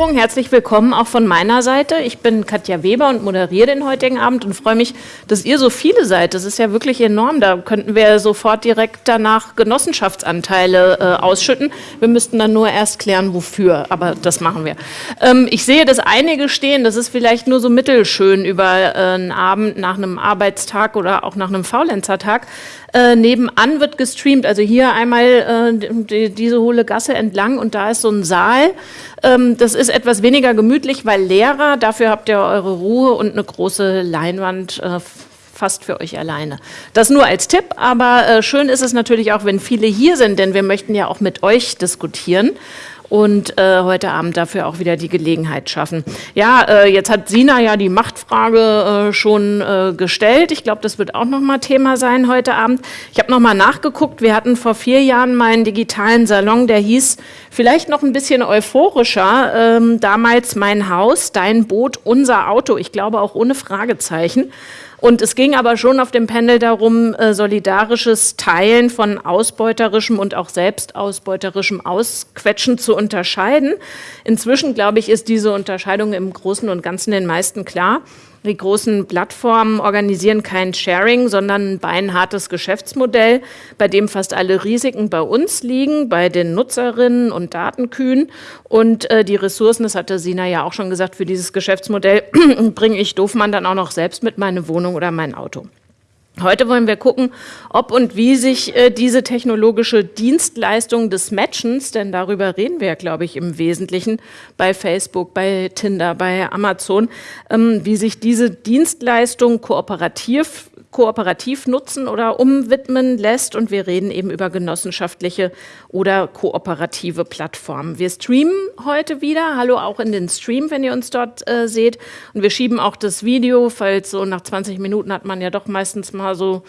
Einführung. Herzlich willkommen auch von meiner Seite. Ich bin Katja Weber und moderiere den heutigen Abend und freue mich, dass ihr so viele seid. Das ist ja wirklich enorm. Da könnten wir sofort direkt danach Genossenschaftsanteile äh, ausschütten. Wir müssten dann nur erst klären, wofür, aber das machen wir. Ähm, ich sehe, dass einige stehen. Das ist vielleicht nur so mittelschön über äh, einen Abend nach einem Arbeitstag oder auch nach einem Faulenzertag. Äh, nebenan wird gestreamt, also hier einmal äh, die, diese hohle Gasse entlang und da ist so ein Saal. Ähm, das ist etwas weniger gemütlich, weil leerer, dafür habt ihr eure Ruhe und eine große Leinwand äh, fast für euch alleine. Das nur als Tipp, aber äh, schön ist es natürlich auch, wenn viele hier sind, denn wir möchten ja auch mit euch diskutieren und äh, heute Abend dafür auch wieder die Gelegenheit schaffen. Ja, äh, jetzt hat Sina ja die Machtfrage äh, schon äh, gestellt. Ich glaube, das wird auch noch mal Thema sein heute Abend. Ich habe noch mal nachgeguckt. Wir hatten vor vier Jahren mal einen digitalen Salon, der hieß vielleicht noch ein bisschen euphorischer. Ähm, damals mein Haus, dein Boot, unser Auto. Ich glaube auch ohne Fragezeichen. Und es ging aber schon auf dem Panel darum, äh, solidarisches Teilen von ausbeuterischem und auch selbstausbeuterischem Ausquetschen zu unterscheiden. Inzwischen, glaube ich, ist diese Unterscheidung im Großen und Ganzen den meisten klar. Die großen Plattformen organisieren kein Sharing, sondern ein beinhartes Geschäftsmodell, bei dem fast alle Risiken bei uns liegen, bei den Nutzerinnen und Datenkühen. Und äh, die Ressourcen, das hatte Sina ja auch schon gesagt, für dieses Geschäftsmodell bringe ich Doofmann dann auch noch selbst mit meine Wohnung oder mein Auto. Heute wollen wir gucken, ob und wie sich äh, diese technologische Dienstleistung des Matchens, denn darüber reden wir, ja, glaube ich, im Wesentlichen bei Facebook, bei Tinder, bei Amazon, ähm, wie sich diese Dienstleistung kooperativ kooperativ nutzen oder umwidmen lässt. Und wir reden eben über genossenschaftliche oder kooperative Plattformen. Wir streamen heute wieder. Hallo auch in den Stream, wenn ihr uns dort äh, seht. Und wir schieben auch das Video, falls so nach 20 Minuten hat man ja doch meistens mal so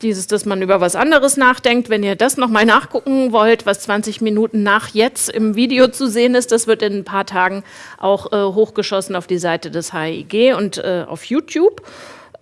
dieses, dass man über was anderes nachdenkt. Wenn ihr das nochmal nachgucken wollt, was 20 Minuten nach jetzt im Video zu sehen ist, das wird in ein paar Tagen auch äh, hochgeschossen auf die Seite des HIG und äh, auf YouTube.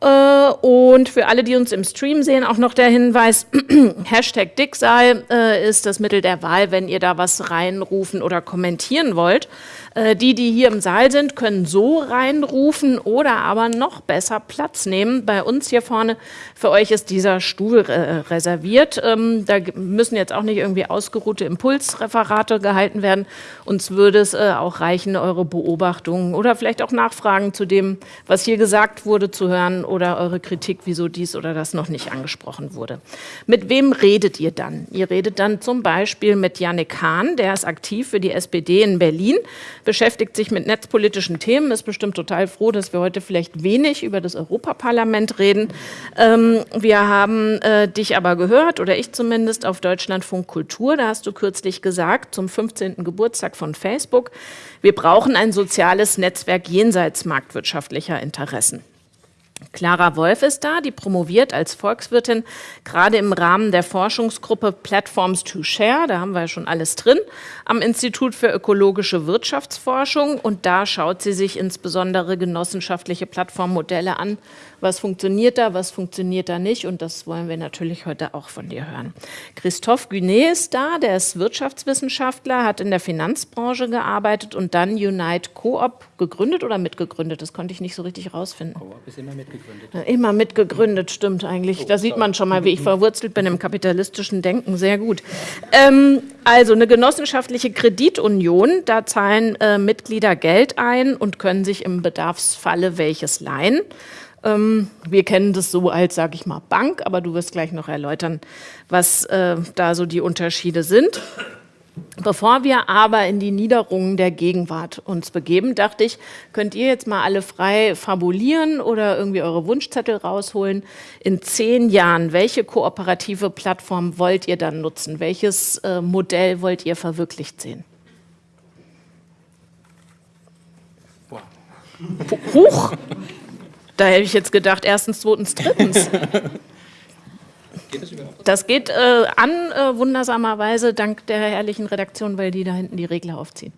Äh, und für alle, die uns im Stream sehen, auch noch der Hinweis, Hashtag Dicksal äh, ist das Mittel der Wahl, wenn ihr da was reinrufen oder kommentieren wollt. Äh, die, die hier im Saal sind, können so reinrufen oder aber noch besser Platz nehmen. Bei uns hier vorne, für euch ist dieser Stuhl reserviert. Ähm, da müssen jetzt auch nicht irgendwie ausgeruhte Impulsreferate gehalten werden. Uns würde es auch reichen, eure Beobachtungen oder vielleicht auch Nachfragen zu dem, was hier gesagt wurde, zu hören oder eure Kritik, wieso dies oder das noch nicht angesprochen wurde. Mit wem redet ihr dann? Ihr redet dann zum Beispiel mit Janik Hahn, der ist aktiv für die SPD in Berlin, beschäftigt sich mit netzpolitischen Themen, ist bestimmt total froh, dass wir heute vielleicht wenig über das Europaparlament reden. Ähm, wir haben äh, dich aber gehört, oder ich zumindest, auf Deutschlandfunk Kultur, da hast du kürzlich gesagt, zum 15. Geburtstag von Facebook, wir brauchen ein soziales Netzwerk jenseits marktwirtschaftlicher Interessen. Clara Wolf ist da, die promoviert als Volkswirtin gerade im Rahmen der Forschungsgruppe Platforms to Share, da haben wir ja schon alles drin, am Institut für ökologische Wirtschaftsforschung. Und da schaut sie sich insbesondere genossenschaftliche Plattformmodelle an, was funktioniert da, was funktioniert da nicht und das wollen wir natürlich heute auch von dir hören. Christophe Günet ist da, der ist Wirtschaftswissenschaftler, hat in der Finanzbranche gearbeitet und dann Unite Coop gegründet oder mitgegründet, das konnte ich nicht so richtig rausfinden. Coop ist immer mitgegründet. Immer mitgegründet, stimmt eigentlich. Da sieht man schon mal, wie ich verwurzelt bin im kapitalistischen Denken, sehr gut. Ähm, also eine genossenschaftliche Kreditunion, da zahlen äh, Mitglieder Geld ein und können sich im Bedarfsfalle welches leihen. Ähm, wir kennen das so als, sage ich mal, Bank, aber du wirst gleich noch erläutern, was äh, da so die Unterschiede sind. Bevor wir aber in die Niederungen der Gegenwart uns begeben, dachte ich, könnt ihr jetzt mal alle frei fabulieren oder irgendwie eure Wunschzettel rausholen. In zehn Jahren, welche kooperative Plattform wollt ihr dann nutzen? Welches äh, Modell wollt ihr verwirklicht sehen? Huch! Da hätte ich jetzt gedacht, erstens, zweitens, drittens. Geht das? Das geht äh, an, äh, wundersamerweise, dank der herrlichen Redaktion, weil die da hinten die Regler aufziehen.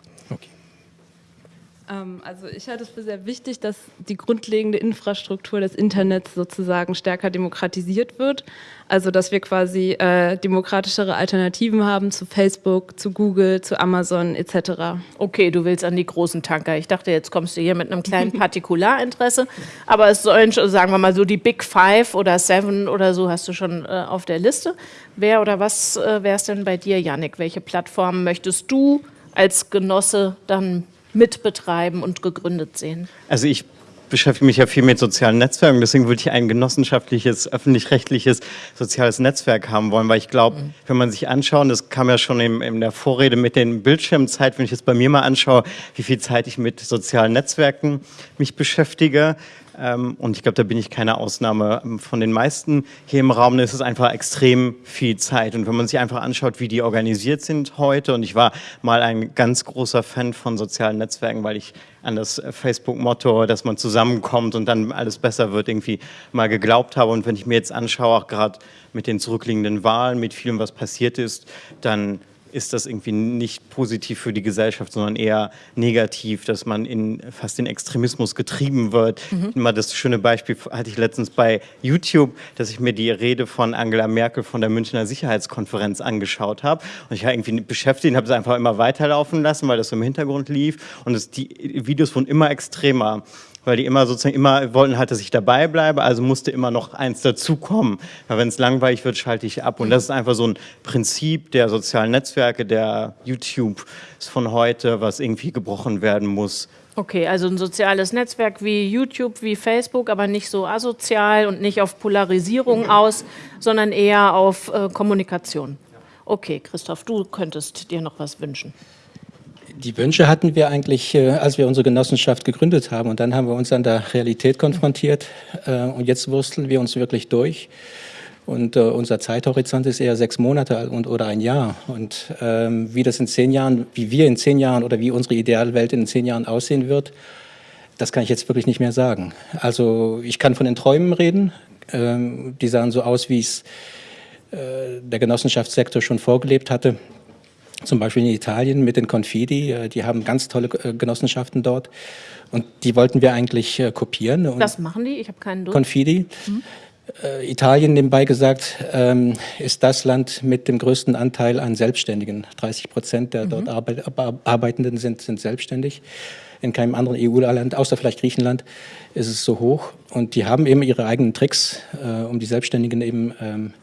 Ähm, also ich halte es für sehr wichtig, dass die grundlegende Infrastruktur des Internets sozusagen stärker demokratisiert wird. Also dass wir quasi äh, demokratischere Alternativen haben zu Facebook, zu Google, zu Amazon etc. Okay, du willst an die großen Tanker. Ich dachte, jetzt kommst du hier mit einem kleinen Partikularinteresse. Aber es sollen, sagen wir mal so, die Big Five oder Seven oder so hast du schon äh, auf der Liste. Wer oder was äh, wäre es denn bei dir, Yannick? Welche Plattformen möchtest du als Genosse dann mitbetreiben und gegründet sehen? Also ich beschäftige mich ja viel mit sozialen Netzwerken, deswegen würde ich ein genossenschaftliches, öffentlich-rechtliches soziales Netzwerk haben wollen, weil ich glaube, mhm. wenn man sich anschaut, das kam ja schon in, in, der Vorrede mit den Bildschirmzeit, wenn ich jetzt bei mir mal anschaue, wie viel Zeit ich mit sozialen Netzwerken mich beschäftige, ähm, und ich glaube, da bin ich keine Ausnahme. Ähm, von den meisten hier im Raum ist es einfach extrem viel Zeit. Und wenn man sich einfach anschaut, wie die organisiert sind heute, und ich war mal ein ganz großer Fan von sozialen Netzwerken, weil ich an das Facebook-Motto, dass man zusammenkommt und dann alles besser wird, irgendwie mal geglaubt habe. Und wenn ich mir jetzt anschaue, auch gerade mit den zurückliegenden Wahlen, mit vielem, was passiert ist, dann ist das irgendwie nicht positiv für die Gesellschaft, sondern eher negativ, dass man in fast in Extremismus getrieben wird. Mhm. Mal das schöne Beispiel hatte ich letztens bei YouTube, dass ich mir die Rede von Angela Merkel von der Münchner Sicherheitskonferenz angeschaut habe und ich war irgendwie beschäftigt und habe es einfach immer weiterlaufen lassen, weil das im Hintergrund lief und es, die Videos wurden immer extremer weil die immer sozusagen immer wollten halt, dass ich dabei bleibe, also musste immer noch eins dazukommen. Weil wenn es langweilig wird, schalte ich ab. Und das ist einfach so ein Prinzip der sozialen Netzwerke, der YouTube ist von heute, was irgendwie gebrochen werden muss. Okay, also ein soziales Netzwerk wie YouTube, wie Facebook, aber nicht so asozial und nicht auf Polarisierung aus, sondern eher auf äh, Kommunikation. Okay, Christoph, du könntest dir noch was wünschen. Die Wünsche hatten wir eigentlich, äh, als wir unsere Genossenschaft gegründet haben. Und dann haben wir uns an der Realität konfrontiert. Äh, und jetzt wursteln wir uns wirklich durch. Und äh, unser Zeithorizont ist eher sechs Monate und, oder ein Jahr. Und ähm, wie das in zehn Jahren, wie wir in zehn Jahren oder wie unsere Idealwelt in zehn Jahren aussehen wird, das kann ich jetzt wirklich nicht mehr sagen. Also ich kann von den Träumen reden. Ähm, die sahen so aus, wie es der Genossenschaftssektor schon vorgelebt hatte zum Beispiel in Italien mit den Confidi, äh, die haben ganz tolle äh, Genossenschaften dort und die wollten wir eigentlich äh, kopieren. Und Was machen die? Ich habe keinen Durst. Confidi. Mhm. Italien, nebenbei gesagt, ähm, ist das Land mit dem größten Anteil an Selbstständigen. 30 Prozent der mhm. dort Arbeitenden sind, sind selbstständig. In keinem anderen EU-Land, außer vielleicht Griechenland, ist es so hoch. Und die haben eben ihre eigenen Tricks, um die Selbstständigen eben ähm,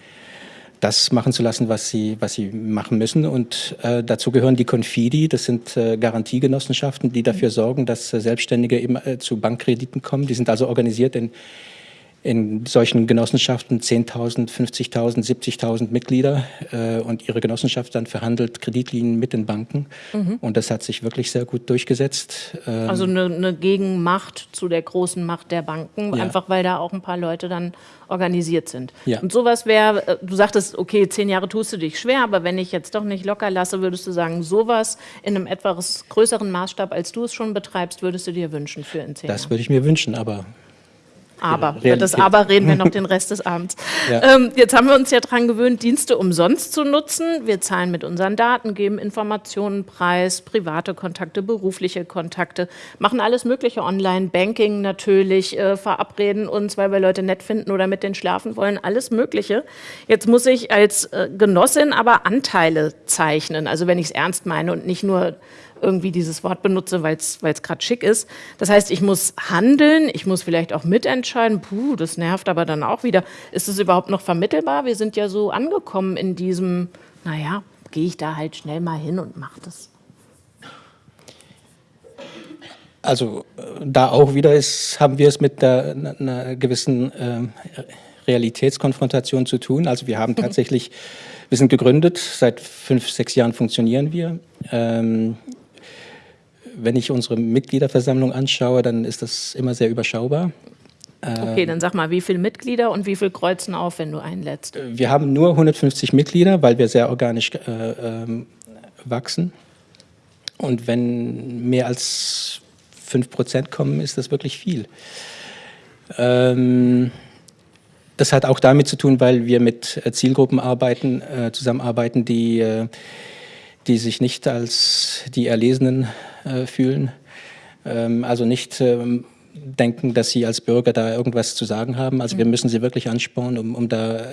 das machen zu lassen, was sie, was sie machen müssen. Und äh, dazu gehören die Confidi, das sind äh, Garantiegenossenschaften, die dafür sorgen, dass äh, Selbstständige eben äh, zu Bankkrediten kommen. Die sind also organisiert in in solchen Genossenschaften 10.000, 50.000, 70.000 Mitglieder äh, und ihre Genossenschaft dann verhandelt Kreditlinien mit den Banken. Mhm. Und das hat sich wirklich sehr gut durchgesetzt. Ähm also eine, eine, Gegenmacht zu der großen Macht der Banken, ja. einfach weil da auch ein paar Leute dann organisiert sind. Ja. Und sowas wäre, äh, du sagtest, okay, zehn Jahre tust du dich schwer, aber wenn ich jetzt doch nicht locker lasse, würdest du sagen, sowas in einem etwas größeren Maßstab, als du es schon betreibst, würdest du dir wünschen für in zehn das Jahren? Das würde ich mir wünschen, aber aber. Über das Aber reden wir noch den Rest des Abends. Ja. Ähm, jetzt haben wir uns ja daran gewöhnt, Dienste umsonst zu nutzen. Wir zahlen mit unseren Daten, geben Informationen preis, private Kontakte, berufliche Kontakte, machen alles Mögliche online, Banking natürlich, äh, verabreden uns, weil wir Leute nett finden oder mit denen schlafen wollen, alles Mögliche. Jetzt muss ich als äh, Genossin aber Anteile zeichnen, also wenn ich es ernst meine und nicht nur irgendwie dieses Wort benutze, weil es gerade schick ist. Das heißt, ich muss handeln, ich muss vielleicht auch mitentscheiden. Puh, das nervt aber dann auch wieder. Ist es überhaupt noch vermittelbar? Wir sind ja so angekommen in diesem, naja, gehe ich da halt schnell mal hin und mache das. Also da auch wieder ist, haben wir es mit der, einer gewissen äh, Realitätskonfrontation zu tun. Also wir haben mhm. tatsächlich, wir sind gegründet, seit fünf, sechs Jahren funktionieren wir. Ähm, wenn ich unsere Mitgliederversammlung anschaue, dann ist das immer sehr überschaubar. Okay, dann sag mal, wie viele Mitglieder und wie viel kreuzen auf, wenn du einlädst? Wir haben nur 150 Mitglieder, weil wir sehr organisch äh, ähm, wachsen. Und wenn mehr als 5 Prozent kommen, ist das wirklich viel. Ähm, das hat auch damit zu tun, weil wir mit äh, Zielgruppen arbeiten, äh, zusammenarbeiten, die, äh, die sich nicht als die Erlesenen äh, fühlen. Ähm, also nicht ähm, denken, dass sie als Bürger da irgendwas zu sagen haben. Also wir mhm. müssen sie wirklich anspornen, um, um da äh,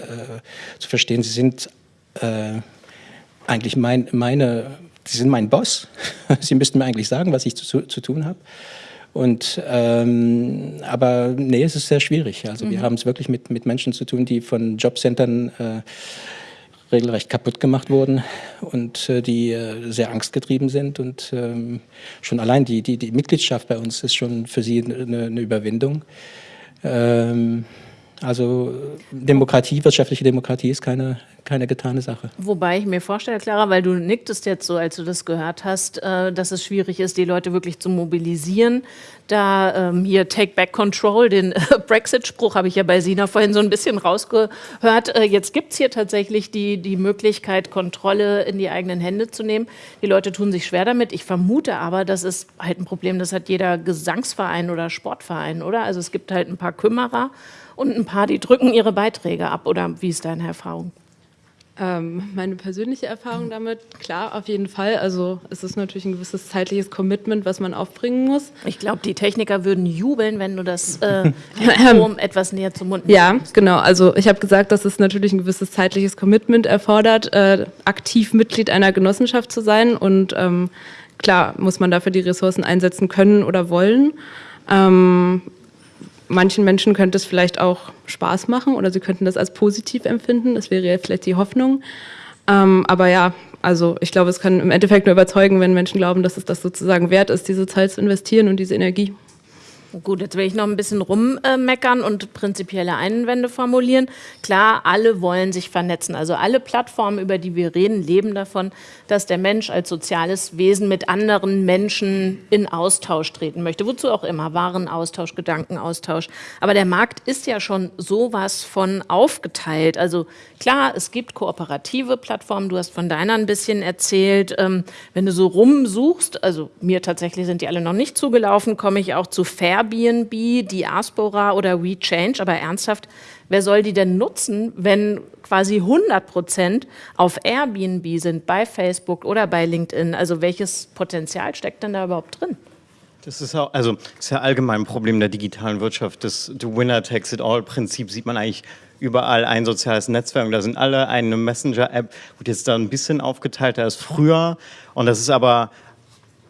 zu verstehen, sie sind äh, eigentlich mein, meine, sie sind mein Boss. sie müssten mir eigentlich sagen, was ich zu, zu tun habe. Und ähm, aber nee, es ist sehr schwierig. Also mhm. wir haben es wirklich mit, mit Menschen zu tun, die von Jobcentern äh, regelrecht kaputt gemacht wurden und äh, die äh, sehr angstgetrieben sind. Und ähm, schon allein die, die, die Mitgliedschaft bei uns ist schon für sie eine, eine Überwindung. Ähm, also Demokratie, wirtschaftliche Demokratie ist keine, keine getane Sache. Wobei ich mir vorstelle, Clara, weil du nicktest jetzt so, als du das gehört hast, äh, dass es schwierig ist, die Leute wirklich zu mobilisieren. Da ähm, hier Take Back Control, den äh, Brexit-Spruch habe ich ja bei Sina vorhin so ein bisschen rausgehört. Äh, jetzt gibt es hier tatsächlich die, die Möglichkeit, Kontrolle in die eigenen Hände zu nehmen. Die Leute tun sich schwer damit. Ich vermute aber, das ist halt ein Problem, das hat jeder Gesangsverein oder Sportverein, oder? Also es gibt halt ein paar Kümmerer und ein paar, die drücken ihre Beiträge ab. Oder wie ist deine Erfahrung? Ähm, meine persönliche Erfahrung damit, klar, auf jeden Fall. Also es ist natürlich ein gewisses zeitliches Commitment, was man aufbringen muss. Ich glaube, die Techniker würden jubeln, wenn du das äh, etwas näher zum Mund Ja, nimmst. genau. Also ich habe gesagt, dass es natürlich ein gewisses zeitliches Commitment erfordert, äh, aktiv Mitglied einer Genossenschaft zu sein. Und ähm, klar muss man dafür die Ressourcen einsetzen können oder wollen. Ähm, manchen Menschen könnte es vielleicht auch Spaß machen oder sie könnten das als positiv empfinden. Das wäre ja vielleicht die Hoffnung. Ähm, aber ja, also ich glaube, es kann im Endeffekt nur überzeugen, wenn Menschen glauben, dass es das sozusagen wert ist, diese Zeit zu investieren und diese Energie. Gut, jetzt will ich noch ein bisschen rummeckern und prinzipielle Einwände formulieren. Klar, alle wollen sich vernetzen. Also alle Plattformen, über die wir reden, leben davon, dass der Mensch als soziales Wesen mit anderen Menschen in Austausch treten möchte. Wozu auch immer. Warenaustausch, Gedankenaustausch. Aber der Markt ist ja schon sowas von aufgeteilt. Also klar, es gibt kooperative Plattformen. Du hast von deiner ein bisschen erzählt. Ähm, wenn du so rumsuchst, also mir tatsächlich sind die alle noch nicht zugelaufen, komme ich auch zu Fair Airbnb, Diaspora oder WeChange, aber ernsthaft, wer soll die denn nutzen, wenn quasi 100 Prozent auf Airbnb sind, bei Facebook oder bei LinkedIn? Also welches Potenzial steckt denn da überhaupt drin? Das ist, auch, also, das ist ja allgemein ein Problem der digitalen Wirtschaft. Das The Winner Takes It All-Prinzip sieht man eigentlich überall ein soziales Netzwerk. Und da sind alle eine Messenger-App, wird jetzt da ein bisschen aufgeteilt als früher. Und das ist aber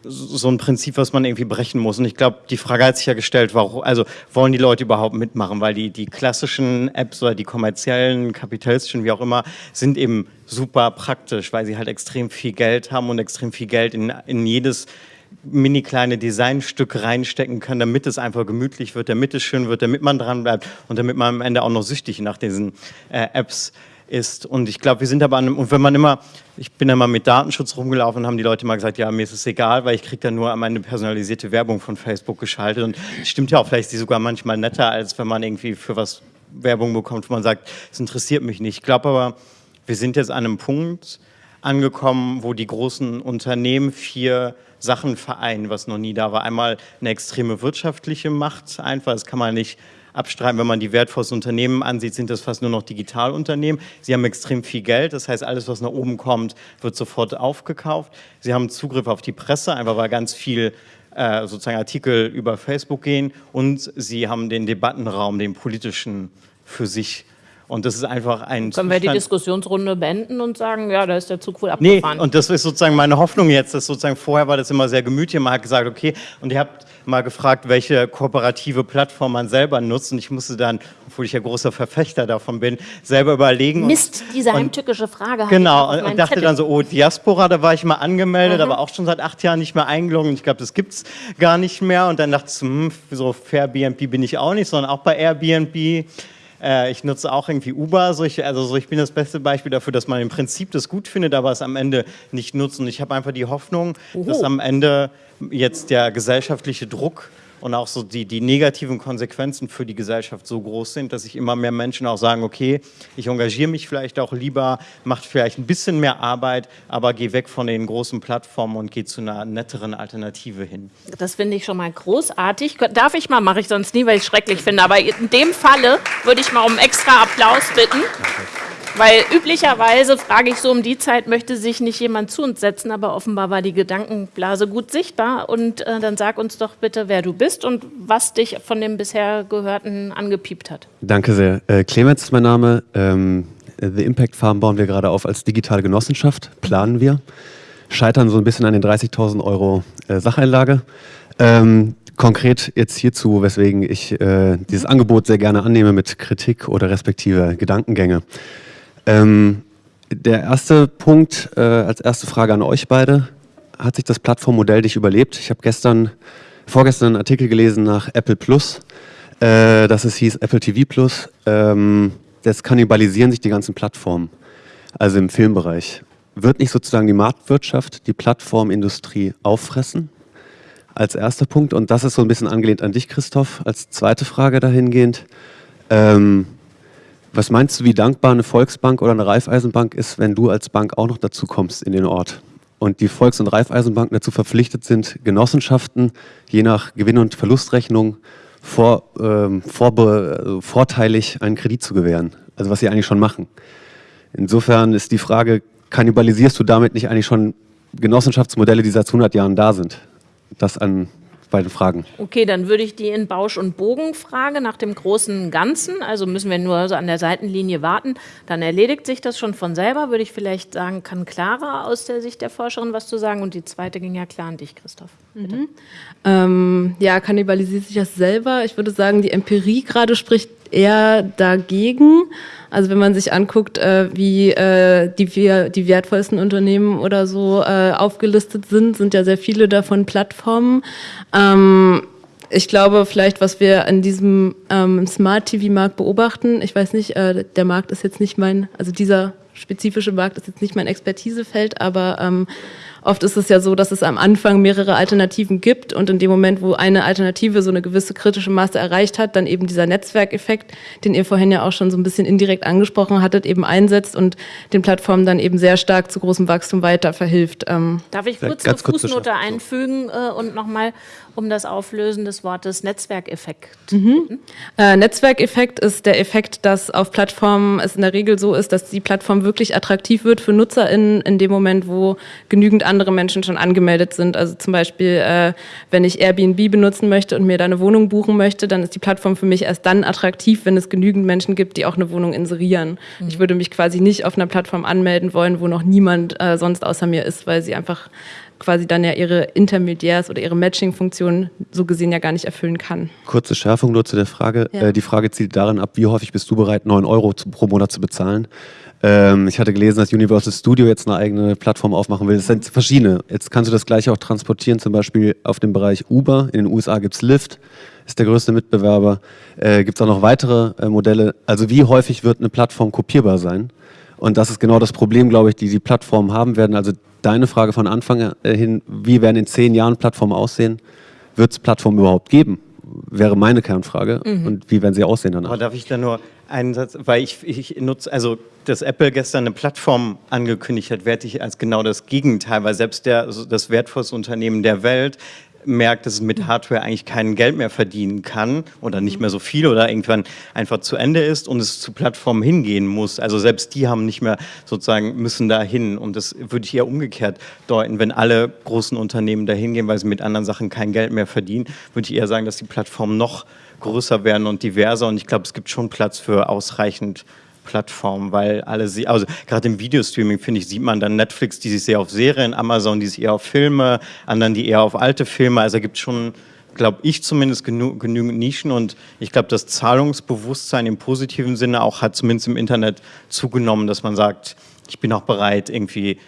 so ein Prinzip, was man irgendwie brechen muss. Und ich glaube, die Frage hat sich ja gestellt, warum, also wollen die Leute überhaupt mitmachen? Weil die, die klassischen Apps oder die kommerziellen, kapitalistischen, wie auch immer, sind eben super praktisch, weil sie halt extrem viel Geld haben und extrem viel Geld in, in jedes mini kleine Designstück reinstecken können, damit es einfach gemütlich wird, damit es schön wird, damit man dran bleibt und damit man am Ende auch noch süchtig nach diesen äh, Apps ist. Und ich glaube, wir sind aber an einem, und wenn man immer, ich bin mal mit Datenschutz rumgelaufen und haben die Leute mal gesagt, ja, mir ist es egal, weil ich kriege dann nur meine personalisierte Werbung von Facebook geschaltet. Und stimmt ja auch, vielleicht ist die sogar manchmal netter, als wenn man irgendwie für was Werbung bekommt, wo man sagt, es interessiert mich nicht. Ich glaube aber, wir sind jetzt an einem Punkt angekommen, wo die großen Unternehmen vier Sachen vereinen, was noch nie da war. Einmal eine extreme wirtschaftliche Macht, einfach, das kann man nicht abstreiten. Wenn man die wertvollsten Unternehmen ansieht, sind das fast nur noch Digitalunternehmen. Sie haben extrem viel Geld, das heißt, alles, was nach oben kommt, wird sofort aufgekauft. Sie haben Zugriff auf die Presse, einfach weil ganz viel äh, sozusagen Artikel über Facebook gehen und sie haben den Debattenraum, den politischen für sich und das ist einfach ein Können Zustand. wir die Diskussionsrunde beenden und sagen, ja, da ist der Zug wohl abgefahren? Nee, und das ist sozusagen meine Hoffnung jetzt, dass sozusagen vorher war das immer sehr gemütlich. Man hat gesagt, okay, und ihr habt mal gefragt, welche kooperative Plattform man selber nutzt. Und ich musste dann, obwohl ich ja großer Verfechter davon bin, selber überlegen. Mist, diese heimtückische Frage. Genau, und, und dachte Zettel. dann so, oh, Diaspora, da war ich mal angemeldet, mhm. aber auch schon seit acht Jahren nicht mehr eingeloggt. Und ich glaube, das gibt es gar nicht mehr. Und dann dachte ich so, hm, so Fair BNB bin ich auch nicht, sondern auch bei Airbnb. Äh, ich nutze auch irgendwie Uber. So ich, also so ich bin das beste Beispiel dafür, dass man im Prinzip das gut findet, aber es am Ende nicht nutzt. Und ich habe einfach die Hoffnung, Oho. dass am Ende jetzt der gesellschaftliche Druck und auch so die, die negativen Konsequenzen für die Gesellschaft so groß sind, dass sich immer mehr Menschen auch sagen, okay, ich engagiere mich vielleicht auch lieber, macht vielleicht ein bisschen mehr Arbeit, aber gehe weg von den großen Plattformen und gehe zu einer netteren Alternative hin. Das finde ich schon mal großartig. Darf ich mal, mache ich sonst nie, weil ich es schrecklich finde, aber in dem Falle würde ich mal um extra Applaus bitten. Weil üblicherweise frage ich so um die Zeit, möchte sich nicht jemand zu uns setzen, aber offenbar war die Gedankenblase gut sichtbar. Und äh, dann sag uns doch bitte, wer du bist und was dich von dem bisher Gehörten angepiept hat. Danke sehr. Äh, Clemens ist mein Name. Ähm, The Impact Farm bauen wir gerade auf als digitale Genossenschaft, planen wir. Scheitern so ein bisschen an den 30.000 Euro äh, Sacheinlage. Ähm, konkret jetzt hierzu, weswegen ich äh, dieses Angebot sehr gerne annehme mit Kritik oder respektive Gedankengänge. Ähm, der erste Punkt, äh, als erste Frage an euch beide. Hat sich das Plattformmodell dich überlebt? Ich habe gestern, vorgestern einen Artikel gelesen nach Apple Plus, äh, dass es hieß Apple TV Plus. Ähm, das kannibalisieren sich die ganzen Plattformen, also im Filmbereich. Wird nicht sozusagen die Marktwirtschaft die Plattformindustrie auffressen? Als erster Punkt. Und das ist so ein bisschen angelehnt an dich, Christoph, als zweite Frage dahingehend. Ähm, was meinst du, wie dankbar eine Volksbank oder eine Raiffeisenbank ist, wenn du als Bank auch noch dazu kommst in den Ort? Und die Volks- und Raiffeisenbanken dazu verpflichtet sind, Genossenschaften je nach Gewinn- und Verlustrechnung vor, ähm, vorbe- äh, vorteilig einen Kredit zu gewähren. Also was sie eigentlich schon machen. Insofern ist die Frage, kannibalisierst du damit nicht eigentlich schon Genossenschaftsmodelle, die seit 100 Jahren da sind? Das an beiden Fragen. Okay, dann würde ich die in Bausch und Bogen fragen nach dem großen Ganzen. Also müssen wir nur so an der Seitenlinie warten. Dann erledigt sich das schon von selber. Würde ich vielleicht sagen, kann Clara aus der Sicht der Forscherin was zu sagen. Und die zweite ging ja klar an dich, Christoph. Mhm. Ähm, ja, kannibalisiert sich das selber. Ich würde sagen, die Empirie gerade spricht eher dagegen. Also wenn man sich anguckt, äh, wie äh, die, die wertvollsten Unternehmen oder so äh, aufgelistet sind, sind ja sehr viele davon Plattformen. Ähm, ich glaube, vielleicht, was wir in diesem ähm, Smart-TV-Markt beobachten, ich weiß nicht, äh, der Markt ist jetzt nicht mein, also dieser spezifische Markt ist jetzt nicht mein Expertisefeld, aber ähm, Oft ist es ja so, dass es am Anfang mehrere Alternativen gibt und in dem Moment, wo eine Alternative so eine gewisse kritische Masse erreicht hat, dann eben dieser Netzwerkeffekt, den ihr vorhin ja auch schon so ein bisschen indirekt angesprochen hattet, eben einsetzt und den Plattformen dann eben sehr stark zu großem Wachstum weiter verhilft. Ähm Darf ich kurz eine Fußnote einfügen äh, und nochmal um das Auflösen des Wortes Netzwerkeffekt. Mhm. Äh, Netzwerkeffekt ist der Effekt, dass auf Plattformen es in der Regel so ist, dass die Plattform wirklich attraktiv wird für NutzerInnen in dem Moment, wo genügend andere Menschen schon angemeldet sind. Also zum Beispiel, äh, wenn ich Airbnb benutzen möchte und mir da eine Wohnung buchen möchte, dann ist die Plattform für mich erst dann attraktiv, wenn es genügend Menschen gibt, die auch eine Wohnung inserieren. Mhm. Ich würde mich quasi nicht auf einer Plattform anmelden wollen, wo noch niemand äh, sonst außer mir ist, weil sie einfach quasi dann ja ihre Intermediärs- oder ihre Matching-Funktion so gesehen ja gar nicht erfüllen kann. Kurze Schärfung nur zu der Frage. Ja. Äh, die Frage zielt darin ab, wie häufig bist du bereit, 9 Euro zu, pro Monat zu bezahlen? Ähm, ich hatte gelesen, dass Universal Studio jetzt eine eigene Plattform aufmachen will. Es sind verschiedene. Jetzt kannst du das gleiche auch transportieren, zum Beispiel auf dem Bereich Uber. In den USA gibt es Lyft, ist der größte Mitbewerber. Äh, gibt es auch noch weitere äh, Modelle. Also wie häufig wird eine Plattform kopierbar sein? Und das ist genau das Problem, glaube ich, die die Plattformen haben werden. Also deine Frage von Anfang äh, hin, wie werden in zehn Jahren Plattformen aussehen? Wird es Plattformen überhaupt geben? Wäre meine Kernfrage. Mhm. Und wie werden sie aussehen danach? Aber darf ich da nur einen Satz, weil ich, ich nutze, also dass Apple gestern eine Plattform angekündigt hat, werte ich als genau das Gegenteil, weil selbst der, also das wertvollste Unternehmen der Welt merkt, dass es mit Hardware eigentlich kein Geld mehr verdienen kann oder nicht mehr so viel oder irgendwann einfach zu Ende ist und es zu Plattformen hingehen muss. Also selbst die haben nicht mehr sozusagen, müssen da hin und das würde ich eher umgekehrt deuten. Wenn alle großen Unternehmen da hingehen, weil sie mit anderen Sachen kein Geld mehr verdienen, würde ich eher sagen, dass die Plattformen noch größer werden und diverser und ich glaube, es gibt schon Platz für ausreichend Plattformen, weil alle sie, also gerade im Videostreaming finde ich, sieht man dann Netflix, die sich sehr auf Serien, Amazon, die sich eher auf Filme, anderen, die eher auf alte Filme, also gibt schon glaube ich zumindest genü genügend Nischen und ich glaube, das Zahlungsbewusstsein im positiven Sinne auch hat zumindest im Internet zugenommen, dass man sagt, ich bin auch bereit, irgendwie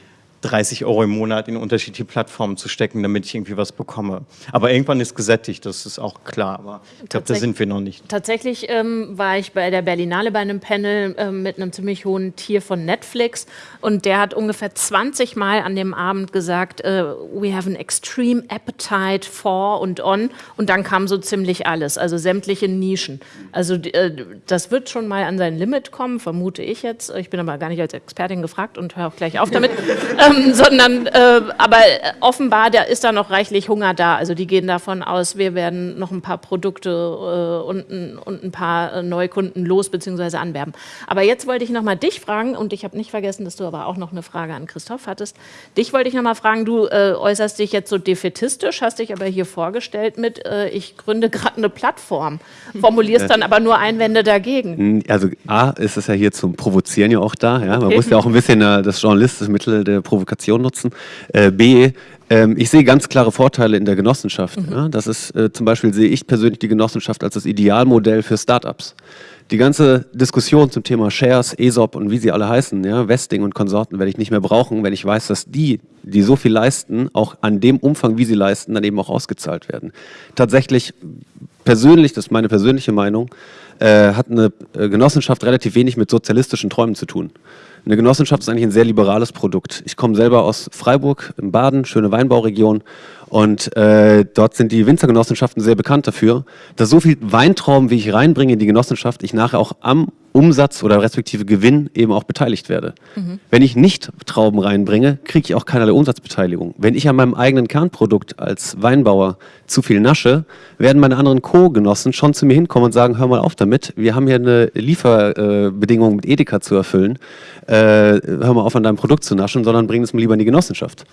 30 Euro im Monat in unterschiedliche Plattformen zu stecken, damit ich irgendwie was bekomme. Aber irgendwann ist gesättigt, das ist auch klar. Aber ich glaube, da sind wir noch nicht. Tatsächlich ähm, war ich bei der Berlinale bei einem Panel ähm, mit einem ziemlich hohen Tier von Netflix und der hat ungefähr 20 Mal an dem Abend gesagt, äh, we have an extreme appetite for und on und dann kam so ziemlich alles, also sämtliche Nischen. Also äh, das wird schon mal an sein Limit kommen, vermute ich jetzt. Ich bin aber gar nicht als Expertin gefragt und höre auch gleich auf damit. ähm, sondern äh, aber offenbar da ist da noch reichlich Hunger da. Also die gehen davon aus, wir werden noch ein paar Produkte äh, und, und, ein paar äh, Neukunden los bzw. anwerben. Aber jetzt wollte ich noch mal dich fragen und ich habe nicht vergessen, dass du aber auch noch eine Frage an Christoph hattest. Dich wollte ich noch mal fragen, du äh, äußerst dich jetzt so defetistisch, hast dich aber hier vorgestellt mit, äh, ich gründe gerade eine Plattform, formulierst dann aber nur Einwände dagegen. Also A ist es ja hier zum Provozieren ja auch da. Ja? Man okay. muss ja auch ein bisschen äh, das journalistische Mittel der Provokation nutzen. Äh, B, ähm, ich sehe ganz klare Vorteile in der Genossenschaft. Mhm. Ja? Das ist äh, zum Beispiel sehe ich persönlich die Genossenschaft als das Idealmodell für Startups die ganze Diskussion zum Thema Shares, ESOP und wie sie alle heißen, ja, Vesting und Konsorten werde ich nicht mehr brauchen, wenn ich weiß, dass die, die so viel leisten, auch an dem Umfang, wie sie leisten, dann eben auch ausgezahlt werden. Tatsächlich persönlich, das ist meine persönliche Meinung, äh, hat eine äh, Genossenschaft relativ wenig mit sozialistischen Träumen zu tun. Eine Genossenschaft ist eigentlich ein sehr liberales Produkt. Ich komme selber aus Freiburg im Baden, schöne Weinbauregion und äh, dort sind die Winzergenossenschaften sehr bekannt dafür, dass so viel Weintrauben, wie ich reinbringe in die Genossenschaft, ich nachher auch am Umsatz oder respektive Gewinn eben auch beteiligt werde. Mhm. Wenn ich nicht Trauben reinbringe, kriege ich auch keinerlei Umsatzbeteiligung. Wenn ich an meinem eigenen Kernprodukt als Weinbauer zu viel nasche, werden meine anderen Co-Genossen schon zu mir hinkommen und sagen, hör mal auf damit, wir haben hier eine Lieferbedingung mit Edeka zu erfüllen, äh, hör mal auf an deinem Produkt zu naschen, sondern bring es mir lieber in die Genossenschaft.